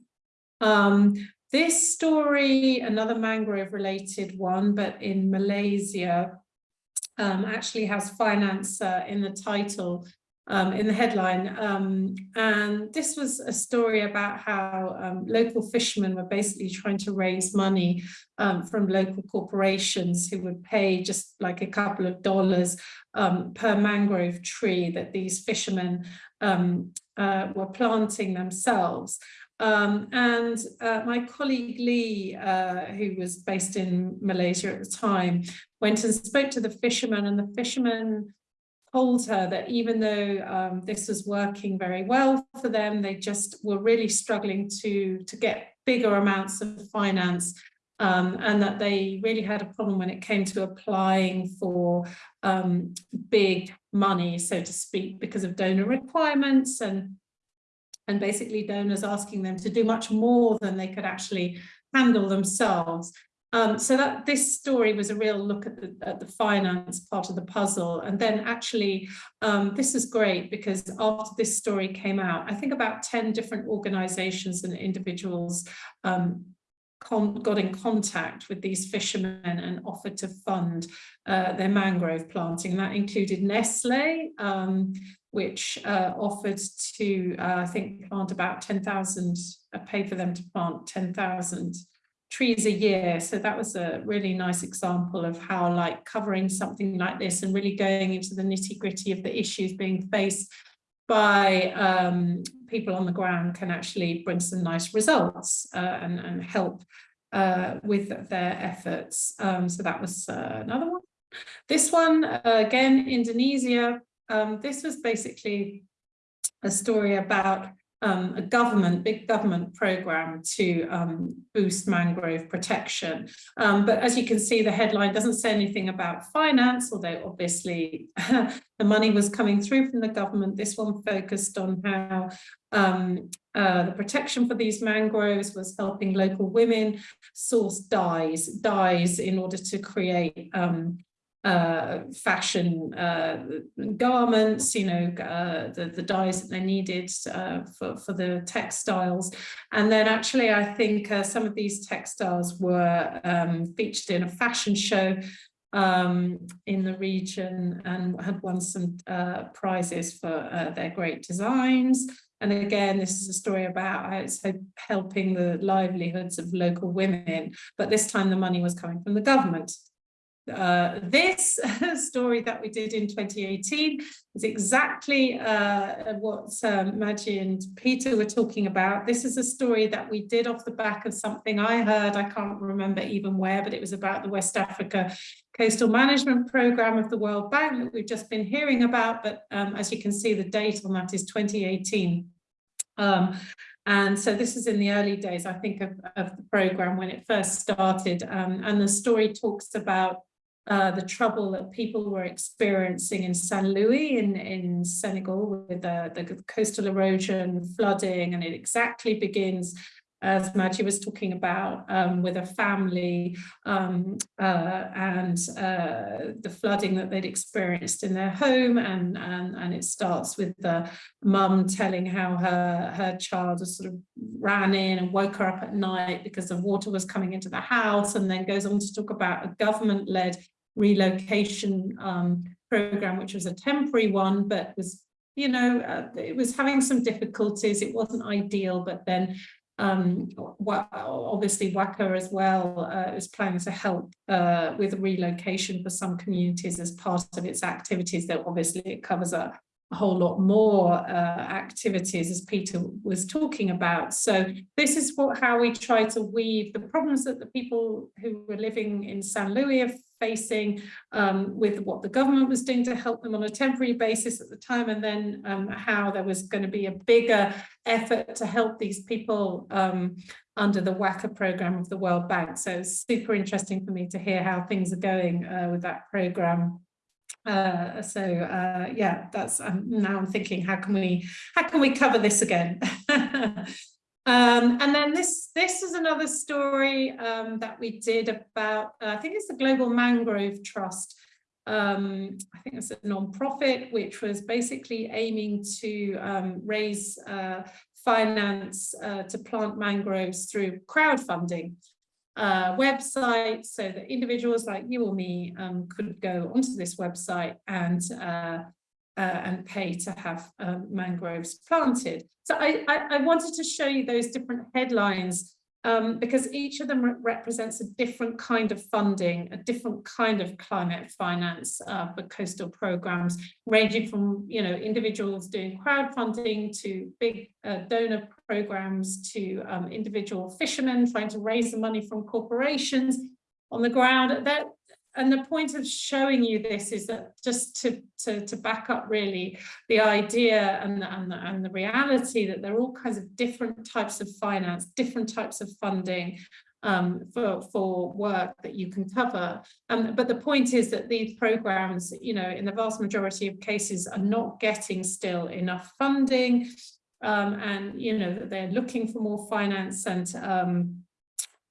Um, this story, another mangrove related one, but in Malaysia, um, actually has finance uh, in the title um, in the headline. Um, and this was a story about how um, local fishermen were basically trying to raise money um, from local corporations who would pay just like a couple of dollars um, per mangrove tree that these fishermen um, uh, were planting themselves. Um, and uh, my colleague Lee, uh, who was based in Malaysia at the time, went and spoke to the fishermen and the fishermen told her that even though um, this was working very well for them, they just were really struggling to, to get bigger amounts of finance um, and that they really had a problem when it came to applying for um, big money, so to speak, because of donor requirements and, and basically donors asking them to do much more than they could actually handle themselves. Um, so that this story was a real look at the, at the finance part of the puzzle. And then actually, um, this is great because after this story came out, I think about 10 different organizations and individuals um, got in contact with these fishermen and offered to fund uh, their mangrove planting. And that included Nestle, um, which uh, offered to, uh, I think, plant about 10,000, uh, pay for them to plant 10,000 trees a year. So that was a really nice example of how like covering something like this and really going into the nitty gritty of the issues being faced by um, people on the ground can actually bring some nice results uh, and, and help uh, with their efforts. Um, so that was uh, another one. This one, uh, again, Indonesia. Um, this was basically a story about um, a government, big government program to um, boost mangrove protection. Um, but as you can see, the headline doesn't say anything about finance, although obviously the money was coming through from the government. This one focused on how um, uh, the protection for these mangroves was helping local women source dyes, dyes in order to create um, uh, fashion uh, garments, you know, uh, the, the dyes that they needed uh, for, for the textiles. And then actually, I think uh, some of these textiles were um, featured in a fashion show um, in the region and had won some uh, prizes for their great designs. And again, this is a story about it's helping the livelihoods of local women, but this time the money was coming from the government. Uh, this story that we did in 2018 is exactly uh, what um, Maggie and Peter were talking about. This is a story that we did off the back of something I heard, I can't remember even where, but it was about the West Africa Coastal Management Programme of the World Bank that we've just been hearing about. But um, as you can see, the date on that is 2018. Um, and so this is in the early days, I think, of, of the programme when it first started. Um, and the story talks about uh, the trouble that people were experiencing in Saint Louis in, in Senegal with uh, the coastal erosion, flooding, and it exactly begins as Maggie was talking about, um, with a family um, uh, and uh, the flooding that they'd experienced in their home. And, and, and it starts with the mum telling how her, her child sort of ran in and woke her up at night because the water was coming into the house and then goes on to talk about a government-led relocation um, program, which was a temporary one, but was, you know, uh, it was having some difficulties. It wasn't ideal, but then um, obviously WACA as well uh, is planning to help uh, with relocation for some communities as part of its activities, though obviously it covers a, a whole lot more uh, activities as Peter was talking about. So this is what how we try to weave the problems that the people who were living in Saint Louis facing um, with what the government was doing to help them on a temporary basis at the time and then um, how there was going to be a bigger effort to help these people um, under the WACA program of the World Bank. So it's super interesting for me to hear how things are going uh, with that program uh, so uh, yeah, that's um, now I'm thinking, how can we how can we cover this again? um, and then this this is another story um, that we did about uh, I think it's the Global Mangrove Trust. Um, I think it's a non-profit which was basically aiming to um, raise uh, finance uh, to plant mangroves through crowdfunding uh, website so that individuals like you or me um, could go onto this website and uh, and pay to have um, mangroves planted. So I, I, I, wanted to show you those different headlines um, because each of them re represents a different kind of funding, a different kind of climate finance uh, for coastal programs, ranging from you know individuals doing crowdfunding to big uh, donor programs to um, individual fishermen trying to raise the money from corporations on the ground. That and the point of showing you this is that just to, to, to back up really the idea and the, and, the, and the reality that there are all kinds of different types of finance, different types of funding um, for, for work that you can cover. Um, but the point is that these programs, you know, in the vast majority of cases are not getting still enough funding um, and, you know, that they're looking for more finance and um,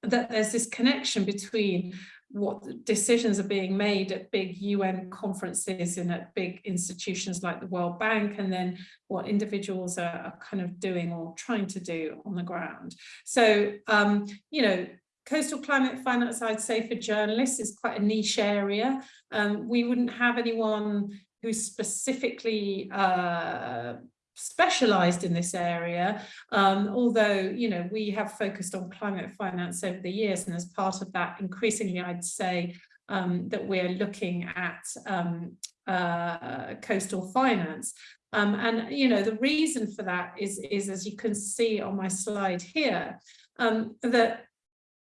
that there's this connection between what decisions are being made at big UN conferences and at big institutions like the World Bank, and then what individuals are, are kind of doing or trying to do on the ground. So, um, you know, coastal climate finance, I'd say for journalists is quite a niche area. Um, we wouldn't have anyone who specifically uh, specialized in this area, um, although, you know, we have focused on climate finance over the years. And as part of that, increasingly, I'd say um, that we're looking at um, uh, coastal finance. Um, and, you know, the reason for that is, is, as you can see on my slide here, um, that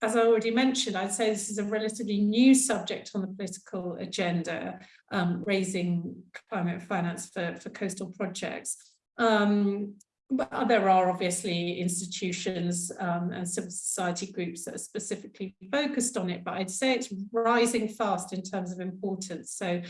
as I already mentioned, I'd say this is a relatively new subject on the political agenda, um, raising climate finance for, for coastal projects. Um, but there are obviously institutions um, and civil society groups that are specifically focused on it, but I'd say it's rising fast in terms of importance. So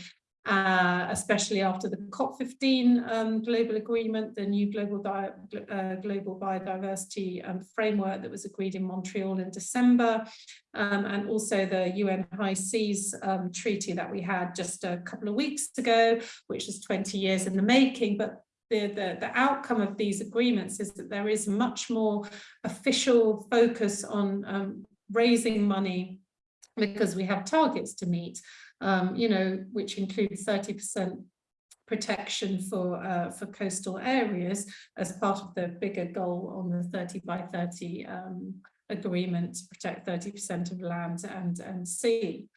uh, especially after the COP15 um, global agreement, the new global, uh, global biodiversity um, framework that was agreed in Montreal in December, um, and also the UN High Seas um, treaty that we had just a couple of weeks ago, which is 20 years in the making, but the, the, the outcome of these agreements is that there is much more official focus on um, raising money because we have targets to meet, um, you know, which include 30% protection for uh, for coastal areas as part of the bigger goal on the 30 by 30 um, agreement to protect 30% of land and, and sea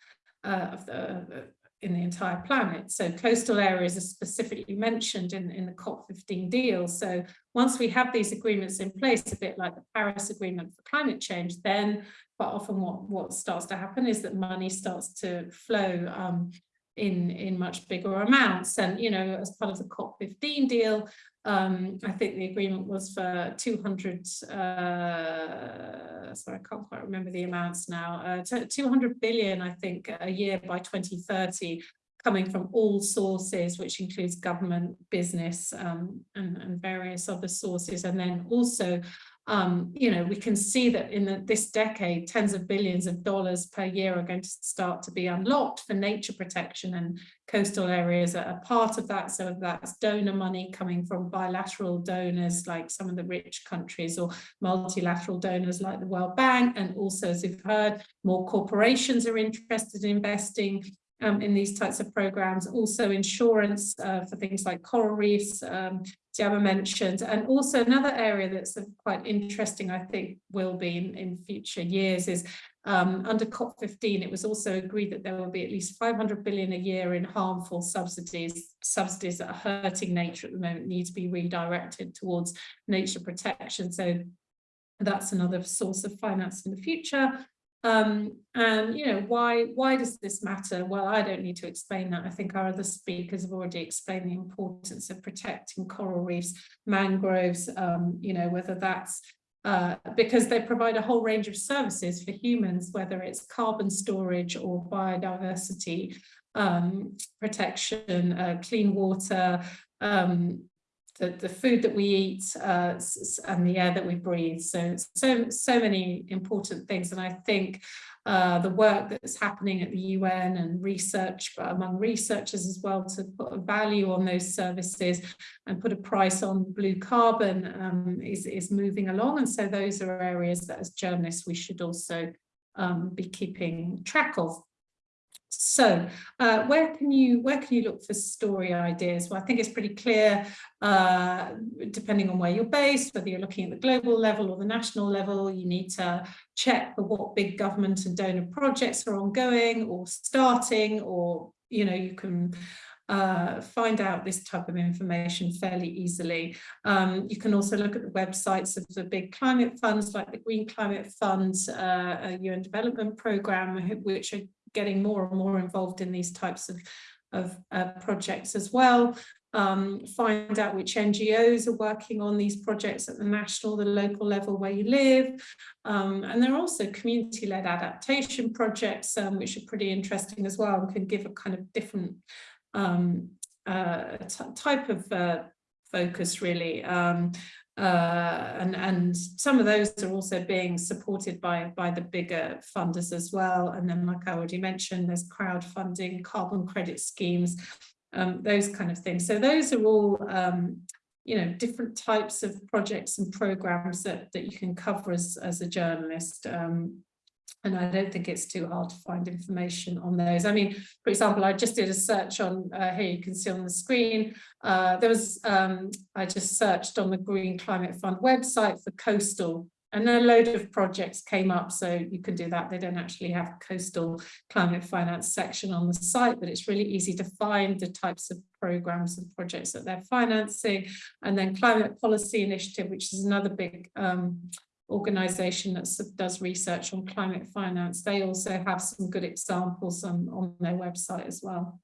uh, of the in the entire planet. So coastal areas are specifically mentioned in, in the COP15 deal. So once we have these agreements in place, a bit like the Paris Agreement for climate change, then quite often what, what starts to happen is that money starts to flow um, in, in much bigger amounts. And, you know, as part of the COP15 deal, um, I think the agreement was for 200, uh, sorry, I can't quite remember the amounts now, uh, 200 billion, I think, a year by 2030, coming from all sources, which includes government, business, um, and, and various other sources, and then also um, you know, we can see that in the, this decade, tens of billions of dollars per year are going to start to be unlocked for nature protection and coastal areas are a part of that. So that's donor money coming from bilateral donors like some of the rich countries or multilateral donors like the World Bank. And also, as you've heard, more corporations are interested in investing um, in these types of programs, also insurance uh, for things like coral reefs, um, Yaba mentioned, and also another area that's quite interesting, I think, will be in, in future years is um, under COP15, it was also agreed that there will be at least 500 billion a year in harmful subsidies, subsidies that are hurting nature at the moment need to be redirected towards nature protection. So that's another source of finance in the future. Um, and, you know, why, why does this matter? Well, I don't need to explain that. I think our other speakers have already explained the importance of protecting coral reefs, mangroves, um, you know, whether that's uh, because they provide a whole range of services for humans, whether it's carbon storage or biodiversity um, protection, uh, clean water, um, the, the food that we eat uh, and the air that we breathe. So, so, so many important things. And I think uh, the work that's happening at the UN and research among researchers as well to put a value on those services and put a price on blue carbon um, is, is moving along. And so those are areas that as journalists we should also um, be keeping track of. So uh, where can you where can you look for story ideas? Well, I think it's pretty clear, uh, depending on where you're based, whether you're looking at the global level or the national level, you need to check for what big government and donor projects are ongoing or starting, or you know, you can uh, find out this type of information fairly easily. Um, you can also look at the websites of the big climate funds like the Green Climate Fund, uh, UN Development Programme, which are getting more and more involved in these types of, of uh, projects as well. Um, find out which NGOs are working on these projects at the national, the local level where you live. Um, and there are also community-led adaptation projects, um, which are pretty interesting as well and can give a kind of different um, uh, type of uh, focus really. Um, uh, and and some of those are also being supported by by the bigger funders as well. And then like I already mentioned there's crowdfunding carbon credit schemes um, those kind of things. So those are all um, you know different types of projects and programs that that you can cover as as a journalist um, and I don't think it's too hard to find information on those. I mean, for example, I just did a search on, uh, here you can see on the screen, uh, there was, um, I just searched on the Green Climate Fund website for coastal and a load of projects came up, so you can do that. They don't actually have a coastal climate finance section on the site, but it's really easy to find the types of programs and projects that they're financing. And then Climate Policy Initiative, which is another big um, organization that does research on climate finance. They also have some good examples on, on their website as well.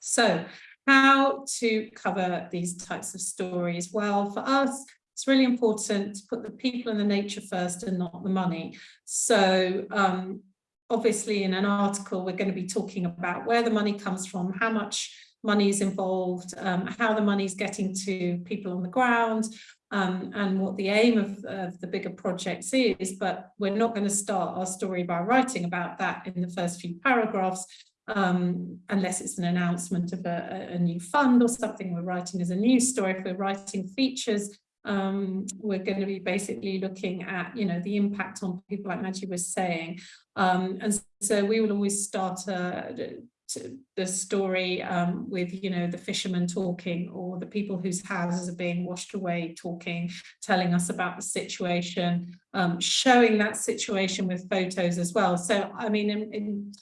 So how to cover these types of stories? Well, for us, it's really important to put the people and the nature first and not the money. So um, obviously in an article, we're going to be talking about where the money comes from, how much money is involved, um, how the money is getting to people on the ground, um, and what the aim of, of, the bigger projects is, but we're not going to start our story by writing about that in the first few paragraphs, um, unless it's an announcement of a, a, new fund or something we're writing as a news story. If we're writing features, um, we're going to be basically looking at, you know, the impact on people like Maggie was saying. Um, and so we will always start uh, the story um, with, you know, the fishermen talking or the people whose houses are being washed away talking, telling us about the situation, um, showing that situation with photos as well. So, I mean, in, in,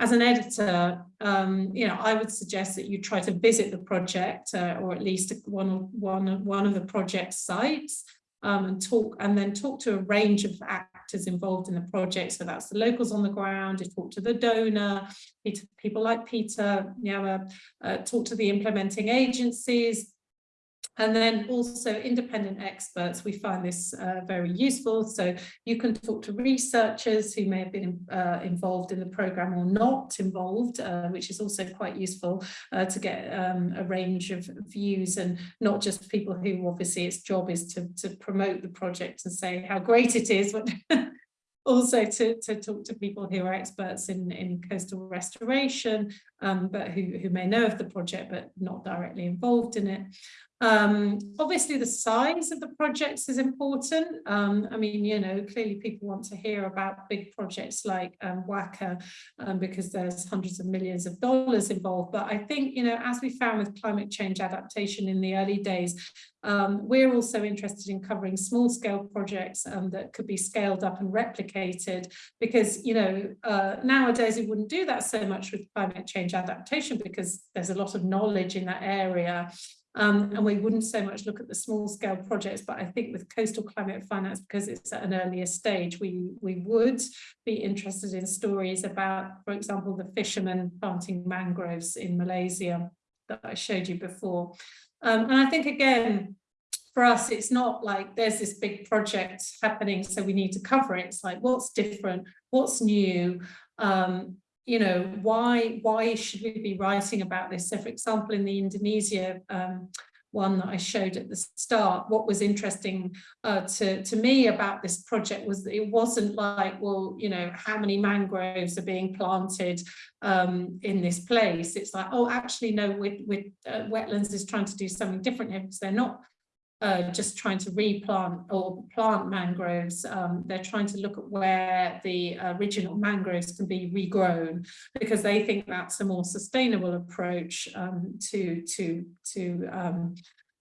as an editor, um, you know, I would suggest that you try to visit the project uh, or at least one, one, one of the project sites um, and talk and then talk to a range of actors involved in the project. So that's the locals on the ground, you talk to the donor, people like Peter, know, uh, talk to the implementing agencies, and then also independent experts, we find this uh, very useful. So you can talk to researchers who may have been uh, involved in the program or not involved, uh, which is also quite useful uh, to get um, a range of views and not just people who obviously its job is to, to promote the project and say how great it is, but also to, to talk to people who are experts in, in coastal restoration, um, but who, who may know of the project but not directly involved in it. Um, obviously, the size of the projects is important. Um, I mean, you know, clearly people want to hear about big projects like um, WACA um, because there's hundreds of millions of dollars involved. But I think, you know, as we found with climate change adaptation in the early days, um, we're also interested in covering small scale projects um, that could be scaled up and replicated because, you know, uh, nowadays we wouldn't do that so much with climate change adaptation because there's a lot of knowledge in that area. Um, and we wouldn't so much look at the small scale projects, but I think with coastal climate finance, because it's at an earlier stage, we, we would be interested in stories about, for example, the fishermen planting mangroves in Malaysia that I showed you before. Um, and I think, again, for us, it's not like there's this big project happening, so we need to cover it. It's like, what's different? What's new? Um, you know, why why should we be writing about this? So for example, in the Indonesia um, one that I showed at the start, what was interesting uh, to, to me about this project was that it wasn't like, well, you know, how many mangroves are being planted um, in this place? It's like, oh, actually, no, with, with uh, wetlands is trying to do something different here because they're not uh, just trying to replant or plant mangroves. Um, they're trying to look at where the original mangroves can be regrown because they think that's a more sustainable approach um, to to to um,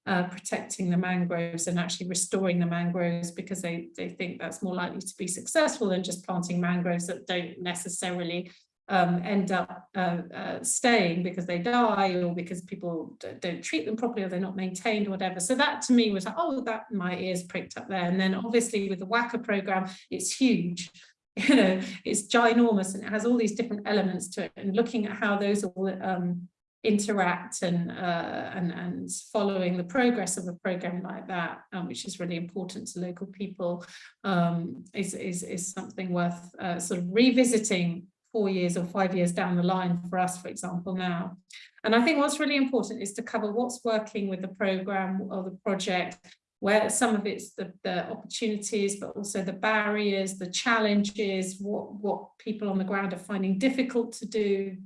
uh, protecting the mangroves and actually restoring the mangroves because they they think that's more likely to be successful than just planting mangroves that don't necessarily um, end up uh, uh, staying because they die or because people don't treat them properly or they're not maintained or whatever. So that to me was like, oh, that my ears pricked up there. And then obviously with the WACA program, it's huge. You know, it's ginormous and it has all these different elements to it. And looking at how those all um, interact and uh, and and following the progress of a program like that, um, which is really important to local people, um, is is is something worth uh, sort of revisiting four years or five years down the line for us, for example, now. And I think what's really important is to cover what's working with the program or the project, where some of it's the, the opportunities, but also the barriers, the challenges, what, what people on the ground are finding difficult to do.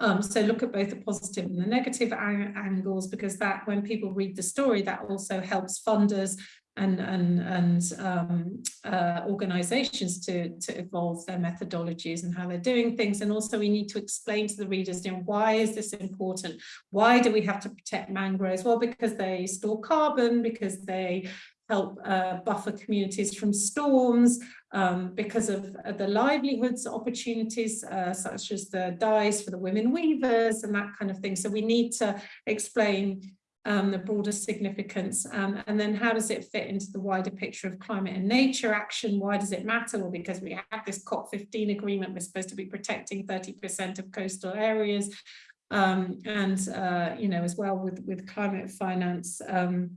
Um, so look at both the positive and the negative angles, because that when people read the story, that also helps funders and and and um, uh, organizations to to evolve their methodologies and how they're doing things. And also we need to explain to the readers you know why is this important? Why do we have to protect mangroves? Well because they store carbon because they help uh, buffer communities from storms um, because of uh, the livelihoods opportunities uh, such as the dyes for the women weavers and that kind of thing. So we need to explain um, the broader significance, um, and then how does it fit into the wider picture of climate and nature action? Why does it matter? Well, because we have this COP15 agreement, we're supposed to be protecting 30% of coastal areas, um, and uh, you know, as well with with climate finance, um,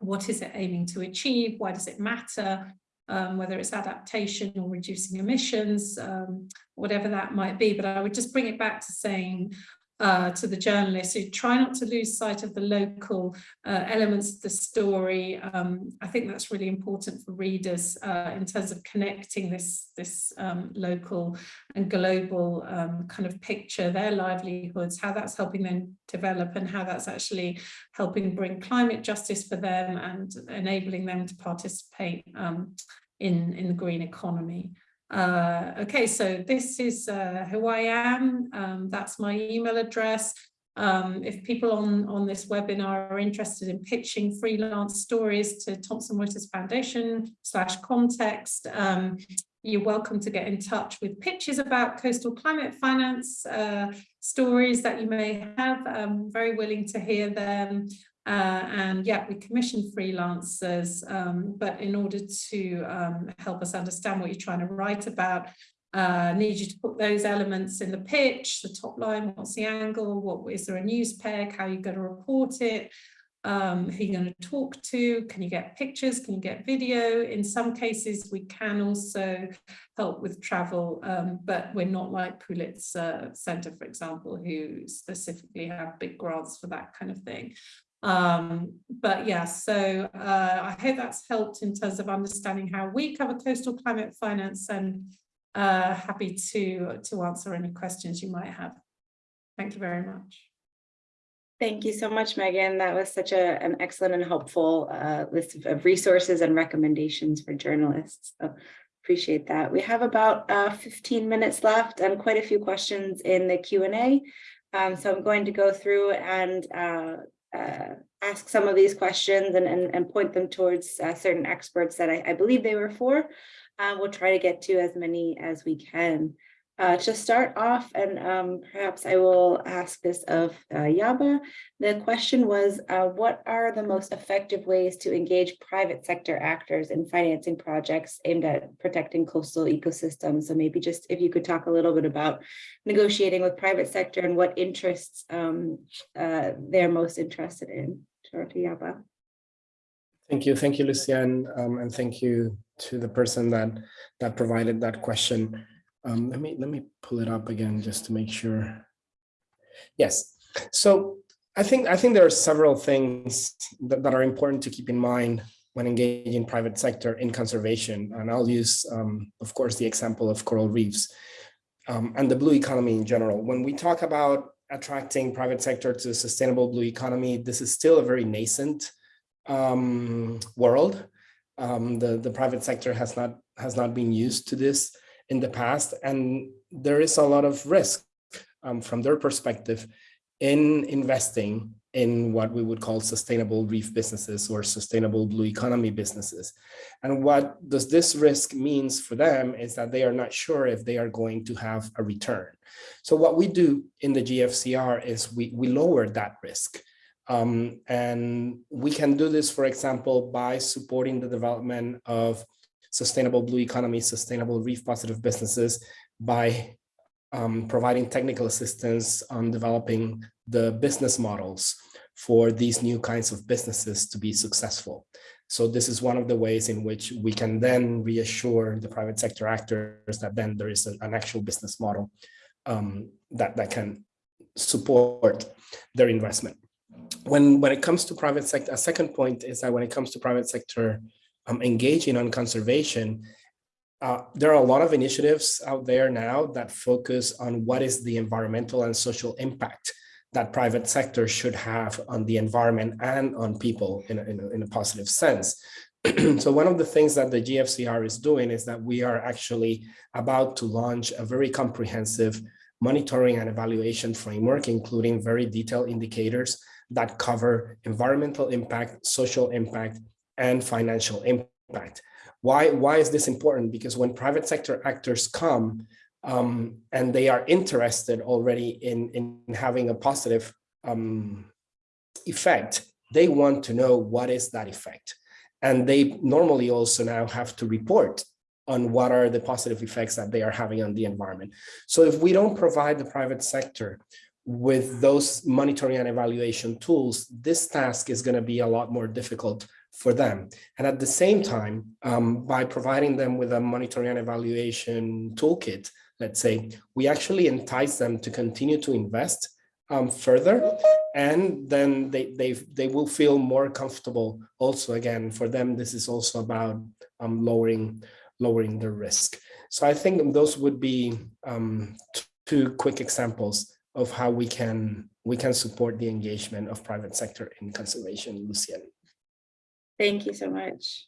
what is it aiming to achieve? Why does it matter? Um, whether it's adaptation or reducing emissions, um, whatever that might be. But I would just bring it back to saying uh, to the journalists who try not to lose sight of the local uh, elements of the story. Um, I think that's really important for readers uh, in terms of connecting this, this um, local and global um, kind of picture, their livelihoods, how that's helping them develop and how that's actually helping bring climate justice for them and enabling them to participate um, in, in the green economy. Uh, okay, so this is uh, who I am. Um, that's my email address. Um, if people on, on this webinar are interested in pitching freelance stories to Thomson Reuters Foundation slash context, um, you're welcome to get in touch with pitches about coastal climate finance uh, stories that you may have. I'm very willing to hear them. Uh, and yeah, we commission freelancers, um, but in order to um, help us understand what you're trying to write about, uh, need you to put those elements in the pitch, the top line, what's the angle, what is there a news peg, how are you're going to report it, um, who you're going to talk to, can you get pictures, can you get video? In some cases, we can also help with travel, um, but we're not like Pulitzer Center, for example, who specifically have big grants for that kind of thing. Um, but yeah, so uh, I hope that's helped in terms of understanding how we cover coastal climate finance and uh, happy to, to answer any questions you might have. Thank you very much. Thank you so much, Megan. That was such a, an excellent and helpful uh, list of- of resources and recommendations for journalists. So appreciate that. We have about uh, 15 minutes left and quite a few questions in the Q and A. Um, So I'm going to go through and uh, ask some of these questions and, and, and point them towards uh, certain experts that I, I believe they were for. Uh, We'll try to get to as many as we can. Uh, to start off, and um, perhaps I will ask this of uh, Yaba. The question was, uh, what are the most effective ways to engage private sector actors in financing projects aimed at protecting coastal ecosystems? So maybe just if you could talk a little bit about negotiating with private sector and what interests um, uh, they're most interested in. Sure, to Yaba. Thank you, thank you, Lucian, um, and thank you to the person that that provided that question. Um, let me let me pull it up again just to make sure. Yes, so I think I think there are several things that, that are important to keep in mind when engaging private sector in conservation, and I'll use, um, of course, the example of coral reefs um, and the blue economy in general. When we talk about attracting private sector to a sustainable blue economy, this is still a very nascent um, world. Um, the, the private sector has not has not been used to this in the past, and there is a lot of risk um, from their perspective in investing in what we would call sustainable reef businesses or sustainable blue economy businesses. And what does this risk means for them is that they are not sure if they are going to have a return. So what we do in the GFCR is we, we lower that risk. Um, and we can do this, for example, by supporting the development of sustainable blue economy, sustainable reef positive businesses by um, providing technical assistance on developing the business models for these new kinds of businesses to be successful. So this is one of the ways in which we can then reassure the private sector actors that then there is an, an actual business model um, that, that can support their investment. When, when it comes to private sector, a second point is that when it comes to private sector um, engaging on conservation, uh, there are a lot of initiatives out there now that focus on what is the environmental and social impact that private sector should have on the environment and on people in a, in a, in a positive sense. so one of the things that the GFCR is doing is that we are actually about to launch a very comprehensive monitoring and evaluation framework, including very detailed indicators that cover environmental impact, social impact, and financial impact. Why, why is this important? Because when private sector actors come um, and they are interested already in, in having a positive um, effect, they want to know what is that effect. And they normally also now have to report on what are the positive effects that they are having on the environment. So if we don't provide the private sector with those monitoring and evaluation tools, this task is going to be a lot more difficult for them. And at the same time, um, by providing them with a monitoring and evaluation toolkit, let's say, we actually entice them to continue to invest um, further, and then they, they, they will feel more comfortable also, again, for them, this is also about um, lowering, lowering the risk. So I think those would be um, two quick examples of how we can we can support the engagement of private sector in conservation, Lucian. Thank you so much.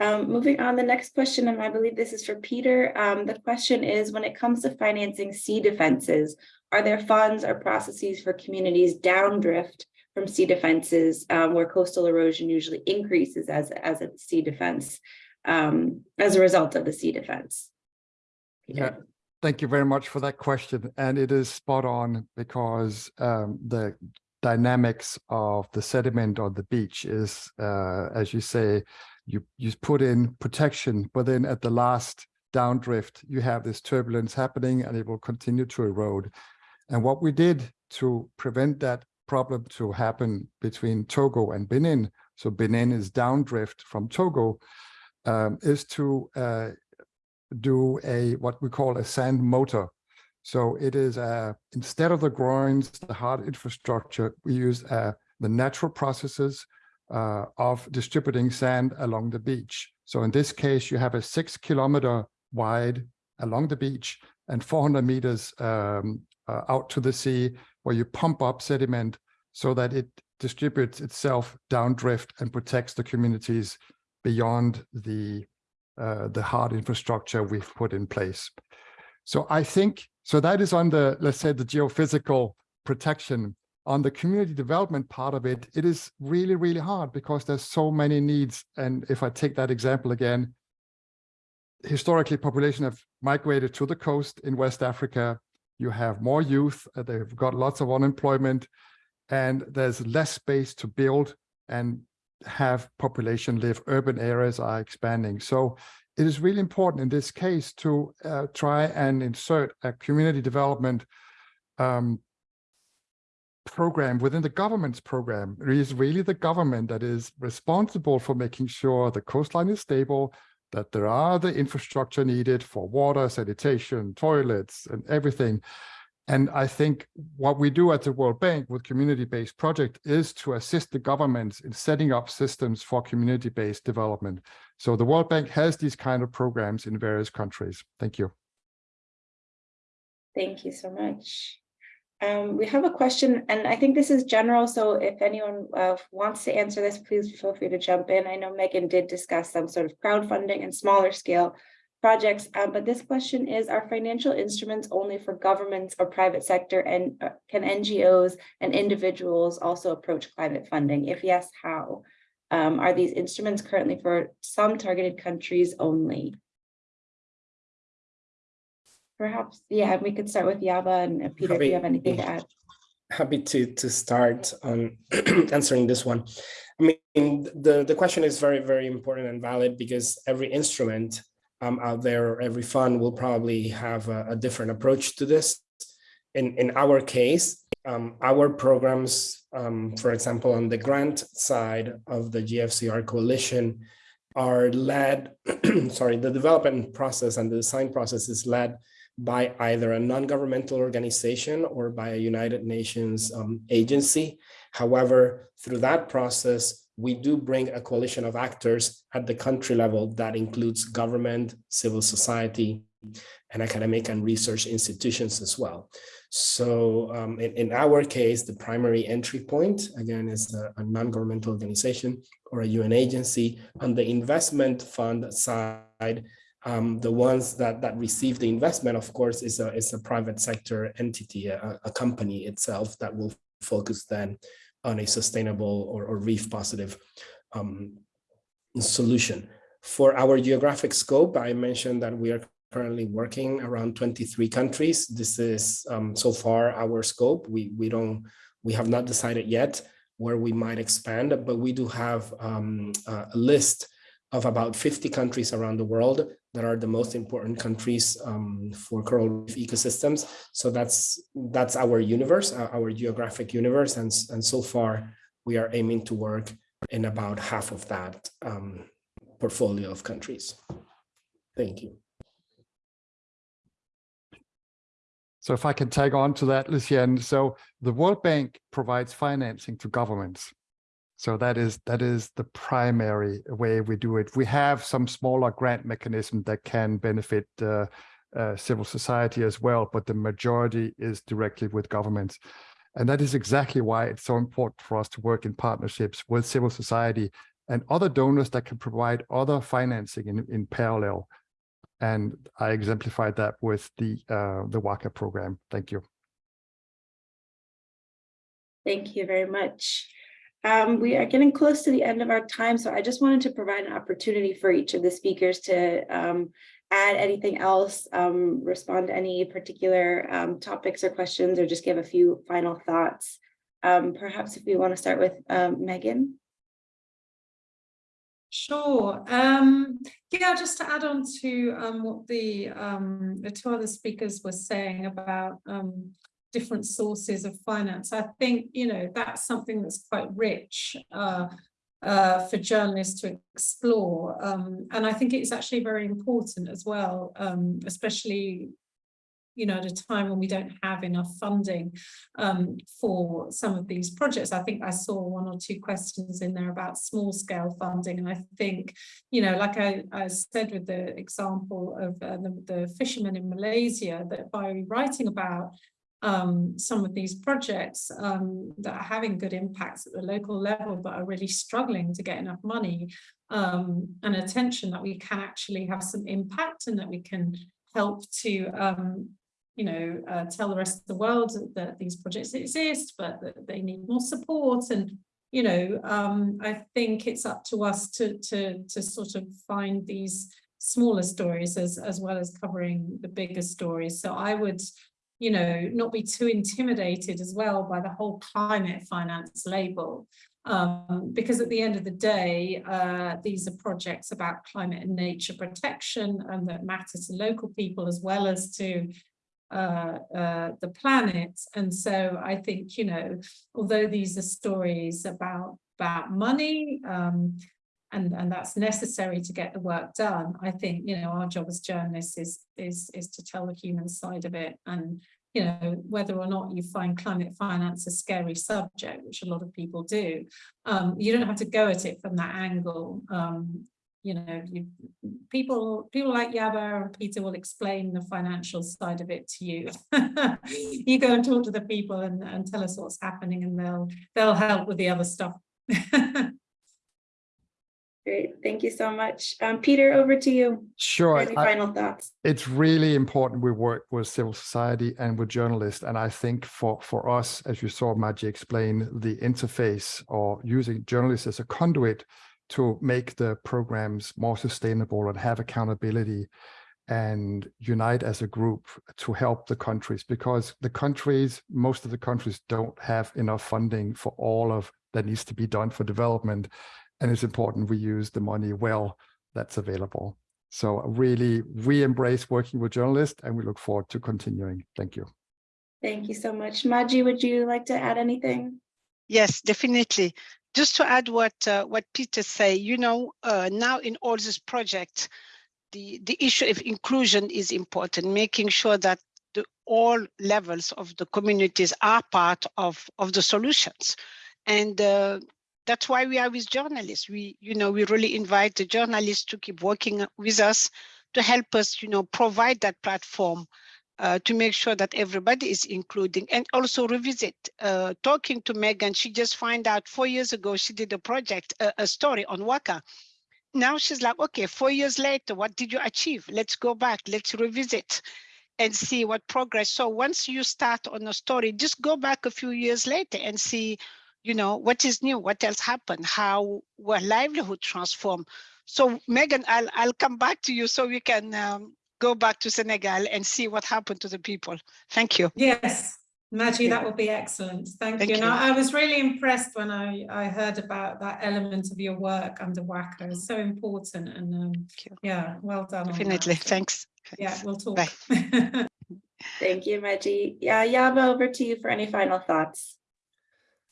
Um, moving on, the next question, and I believe this is for Peter. Um, the question is, when it comes to financing sea defenses, are there funds or processes for communities downdrift from sea defenses um, where coastal erosion usually increases as, as a sea defense um, as a result of the sea defense? Peter. Yeah, thank you very much for that question. And it is spot on because um, the dynamics of the sediment on the beach is, uh, as you say, you, you put in protection, but then at the last downdrift, you have this turbulence happening and it will continue to erode. And what we did to prevent that problem to happen between Togo and Benin, so Benin is downdrift from Togo, um, is to uh, do a what we call a sand motor. So it is uh, instead of the groins, the hard infrastructure, we use uh, the natural processes uh, of distributing sand along the beach. So in this case, you have a six kilometer wide along the beach and 400 meters um, uh, out to the sea where you pump up sediment so that it distributes itself downdrift and protects the communities beyond the the hard infrastructure we've put in place. So I think, so that is on the, let's say, the geophysical protection. On the community development part of it, it is really, really hard because there's so many needs. And if I take that example again, historically population have migrated to the coast in West Africa. You have more youth, uh, they've got lots of unemployment, and there's less space to build and have population live. Urban areas are expanding. So it is really important in this case to uh, try and insert a community development um, program within the government's program. It is really the government that is responsible for making sure the coastline is stable, that there are the infrastructure needed for water, sanitation, toilets, and everything. And I think what we do at the World Bank with community-based project is to assist the governments in setting up systems for community-based development. So the World Bank has these kind of programs in various countries. Thank you. Thank you so much. Um, we have a question, and I think this is general, so if anyone uh, wants to answer this, please feel free to jump in. I know Megan did discuss some sort of crowdfunding and smaller scale projects, uh, but this question is, are financial instruments only for governments or private sector, and uh, can NGOs and individuals also approach climate funding? If yes, how? Um, are these instruments currently for some targeted countries only? Perhaps, yeah, we could start with Yaba and uh, Peter, if you have anything to add. Happy to to start on answering this one. I mean, the, the question is very, very important and valid because every instrument um, out there, every fund will probably have a, a different approach to this. In, in our case, um, our programs, um, for example, on the grant side of the GFCR coalition are led, sorry, the development process and the design process is led by either a non-governmental organization or by a United Nations um, agency. However, through that process, we do bring a coalition of actors at the country level that includes government, civil society, and academic and research institutions as well. So um, in, in, our case, the primary entry point, again, is a, a non-governmental organization or a UN agency. On the investment fund side, um, the ones that that receive the investment, of course, is a is a private sector entity, a, a company itself that will focus then on a sustainable or, or reef positive um, solution. For our geographic scope, I mentioned that we are currently working around 23 countries. This is um, so far our scope. We we don't we have not decided yet where we might expand, but we do have um, a list of about 50 countries around the world that are the most important countries um, for coral reef ecosystems. So that's that's our universe, uh, our geographic universe, and and so far we are aiming to work in about half of that um, portfolio of countries. Thank you. So if I can tag on to that, Lucien, so the World Bank provides financing to governments. So that is that is the primary way we do it. We have some smaller grant mechanism that can benefit uh, uh, civil society as well, but the majority is directly with governments. And that is exactly why it's so important for us to work in partnerships with civil society and other donors that can provide other financing in, in parallel. And I exemplified that with the uh, the WACA program. Thank you. Thank you very much. Um, we are getting close to the end of our time, so I just wanted to provide an opportunity for each of the speakers to um, add anything else, um, respond to any particular um, topics or questions, or just give a few final thoughts. Um, perhaps if we want to start with um, Megan. Sure. Um, yeah, just to add on to um, what the um, the two other speakers were saying about um, different sources of finance. I think, you know, that's something that's quite rich uh, uh, for journalists to explore. Um, and I think it's actually very important as well, um, especially you know, at a time when we don't have enough funding um, for some of these projects. I think I saw one or two questions in there about small scale funding. And I think, you know, like I, I said with the example of uh, the, the fishermen in Malaysia, that by writing about um, some of these projects um, that are having good impacts at the local level, but are really struggling to get enough money um, and attention that we can actually have some impact and that we can help to, um, you know, uh, tell the rest of the world that these projects exist, but that they need more support. And, you know, um, I think it's up to us to, to, to sort of find these smaller stories as, as well as covering the bigger stories. So I would, you know, not be too intimidated as well by the whole climate finance label. Um, because at the end of the day, uh, these are projects about climate and nature protection and that matter to local people as well as to uh, uh, the planet. And so I think, you know, although these are stories about, about money, um, and, and that's necessary to get the work done. I think, you know, our job as journalists is, is, is to tell the human side of it. And, you know, whether or not you find climate finance a scary subject, which a lot of people do, um, you don't have to go at it from that angle. Um, you know, you, people people like Yaba and Peter will explain the financial side of it to you. you go and talk to the people and, and tell us what's happening and they'll they'll help with the other stuff. Great, thank you so much. Um, Peter, over to you. Sure. Any I- final thoughts? it's really important we work with civil society and with journalists. And I think for, for us, as you saw Maggie explain, the interface or using journalists as a conduit to make the programs more sustainable and have accountability and unite as a group to help the countries because the countries, most of the countries don't have enough funding for all of that needs to be done for development. And it's important we use the money well that's available. So really, we embrace working with journalists and we look forward to continuing. Thank you. Thank you so much. Maji, would you like to add anything? Yes, definitely. Just to add what uh, what Peter say, you know, uh, now in all this project, the the issue of inclusion is important, making sure that the, all levels of the communities are part of of the solutions, and uh, that's why we are with journalists. We, you know, we really invite the journalists to keep working with us to help us, you know, provide that platform uh, to make sure that everybody is including and also revisit. Uh, talking to Megan, she just find out four years ago, she did a project, a, a story on WACA. Now she's like, okay, four years later, what did you achieve? Let's go back, let's revisit and see what progress. So once you start on a story, just go back a few years later and see, you know, what is new, what else happened, how were livelihood transformed. So Megan, I'll, I'll come back to you so we can um, go back to Senegal and see what happened to the people. Thank you. Yes, Maggie, that would be excellent. Thank, Thank you. And you. I, I was really impressed when I, I heard about that element of your work under WACA. It's so important and um, yeah, well done. Definitely. Thanks. Yeah, we'll talk. Bye. Thank you, Maji. Yeah, Yaba, over to you for any final thoughts.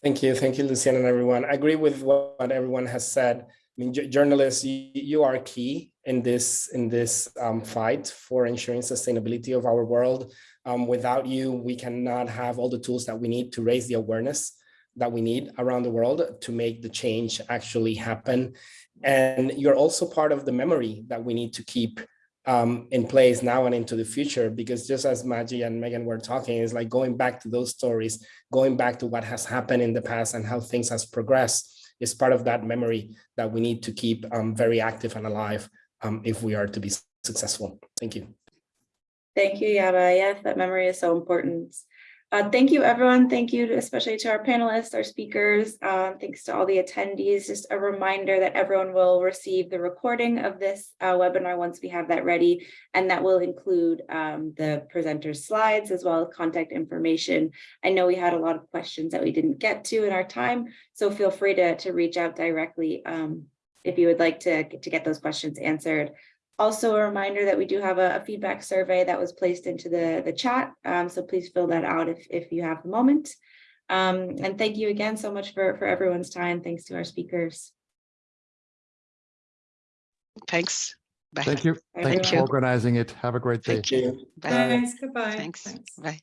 Thank you. Thank you, Luciana and everyone. I agree with what everyone has said. I mean, journalists, you, you are key in this in this um, fight for ensuring sustainability of our world. Um, without you, we cannot have all the tools that we need to raise the awareness that we need around the world to make the change actually happen. And you're also part of the memory that we need to keep um, in place now and into the future, because just as Maggie and Megan were talking, it's like going back to those stories, going back to what has happened in the past and how things has progressed is part of that memory that we need to keep um, very active and alive um, if we are to be successful. Thank you. Thank you, Yaba. Yes, that memory is so important. Uh, thank you, everyone. Thank you, especially to our panelists, our speakers. Um, thanks to all the attendees. Just a reminder that everyone will receive the recording of this uh, webinar once we have that ready, and that will include um, the presenter's slides as well as contact information. I know we had a lot of questions that we didn't get to in our time, so feel free to, to reach out directly um, if you would like to, to get those questions answered. Also a reminder that we do have a, a feedback survey that was placed into the, the chat. Um, so please fill that out if, if you have a moment. Um, and thank you again so much for, for everyone's time. Thanks to our speakers. Thanks. Bye. Thank you. Bye, Thank you for organizing it. Have a great day. Thank you. Bye. Thanks, goodbye. Thanks. Thanks. Bye.